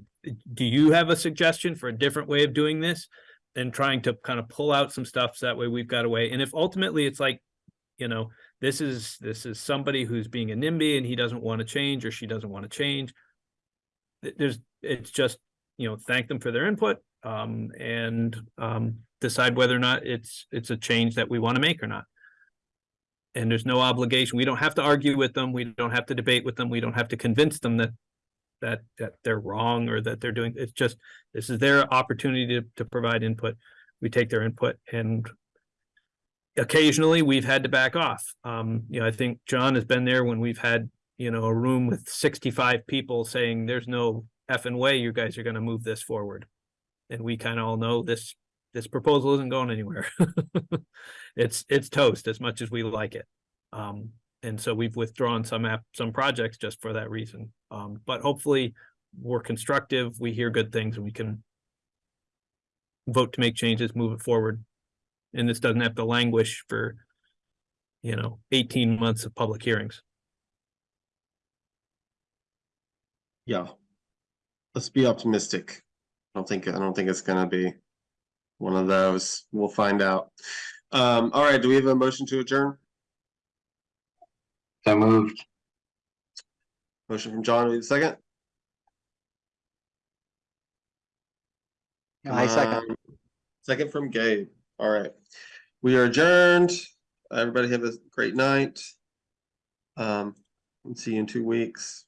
do you have a suggestion for a different way of doing this? And trying to kind of pull out some stuff so that way we've got a way. And if ultimately it's like, you know, this is, this is somebody who's being a NIMBY and he doesn't want to change or she doesn't want to change. There's, it's just, you know, thank them for their input, um, and, um, decide whether or not it's, it's a change that we want to make or not. And there's no obligation. We don't have to argue with them. We don't have to debate with them. We don't have to convince them that that, that they're wrong or that they're doing, it's just, this is their opportunity to, to provide input. We take their input and occasionally we've had to back off. Um, you know, I think John has been there when we've had, you know, a room with sixty-five people saying, there's no effing way you guys are gonna move this forward. And we kind of all know this, this proposal isn't going anywhere. It's, it's toast as much as we like it. Um, and so we've withdrawn some app, some projects just for that reason. Um, but hopefully we're constructive, we hear good things and we can vote to make changes, move it forward. And this doesn't have to languish for, you know, eighteen months of public hearings. Yeah. Let's be optimistic. I don't think, I don't think it's gonna be one of those. We'll find out. Um, all right, do we have a motion to adjourn? So moved. Motion from John, we have a second? I second. Um, Second from Gabe. All right. We are adjourned. Everybody have a great night. Um, and see you in two weeks.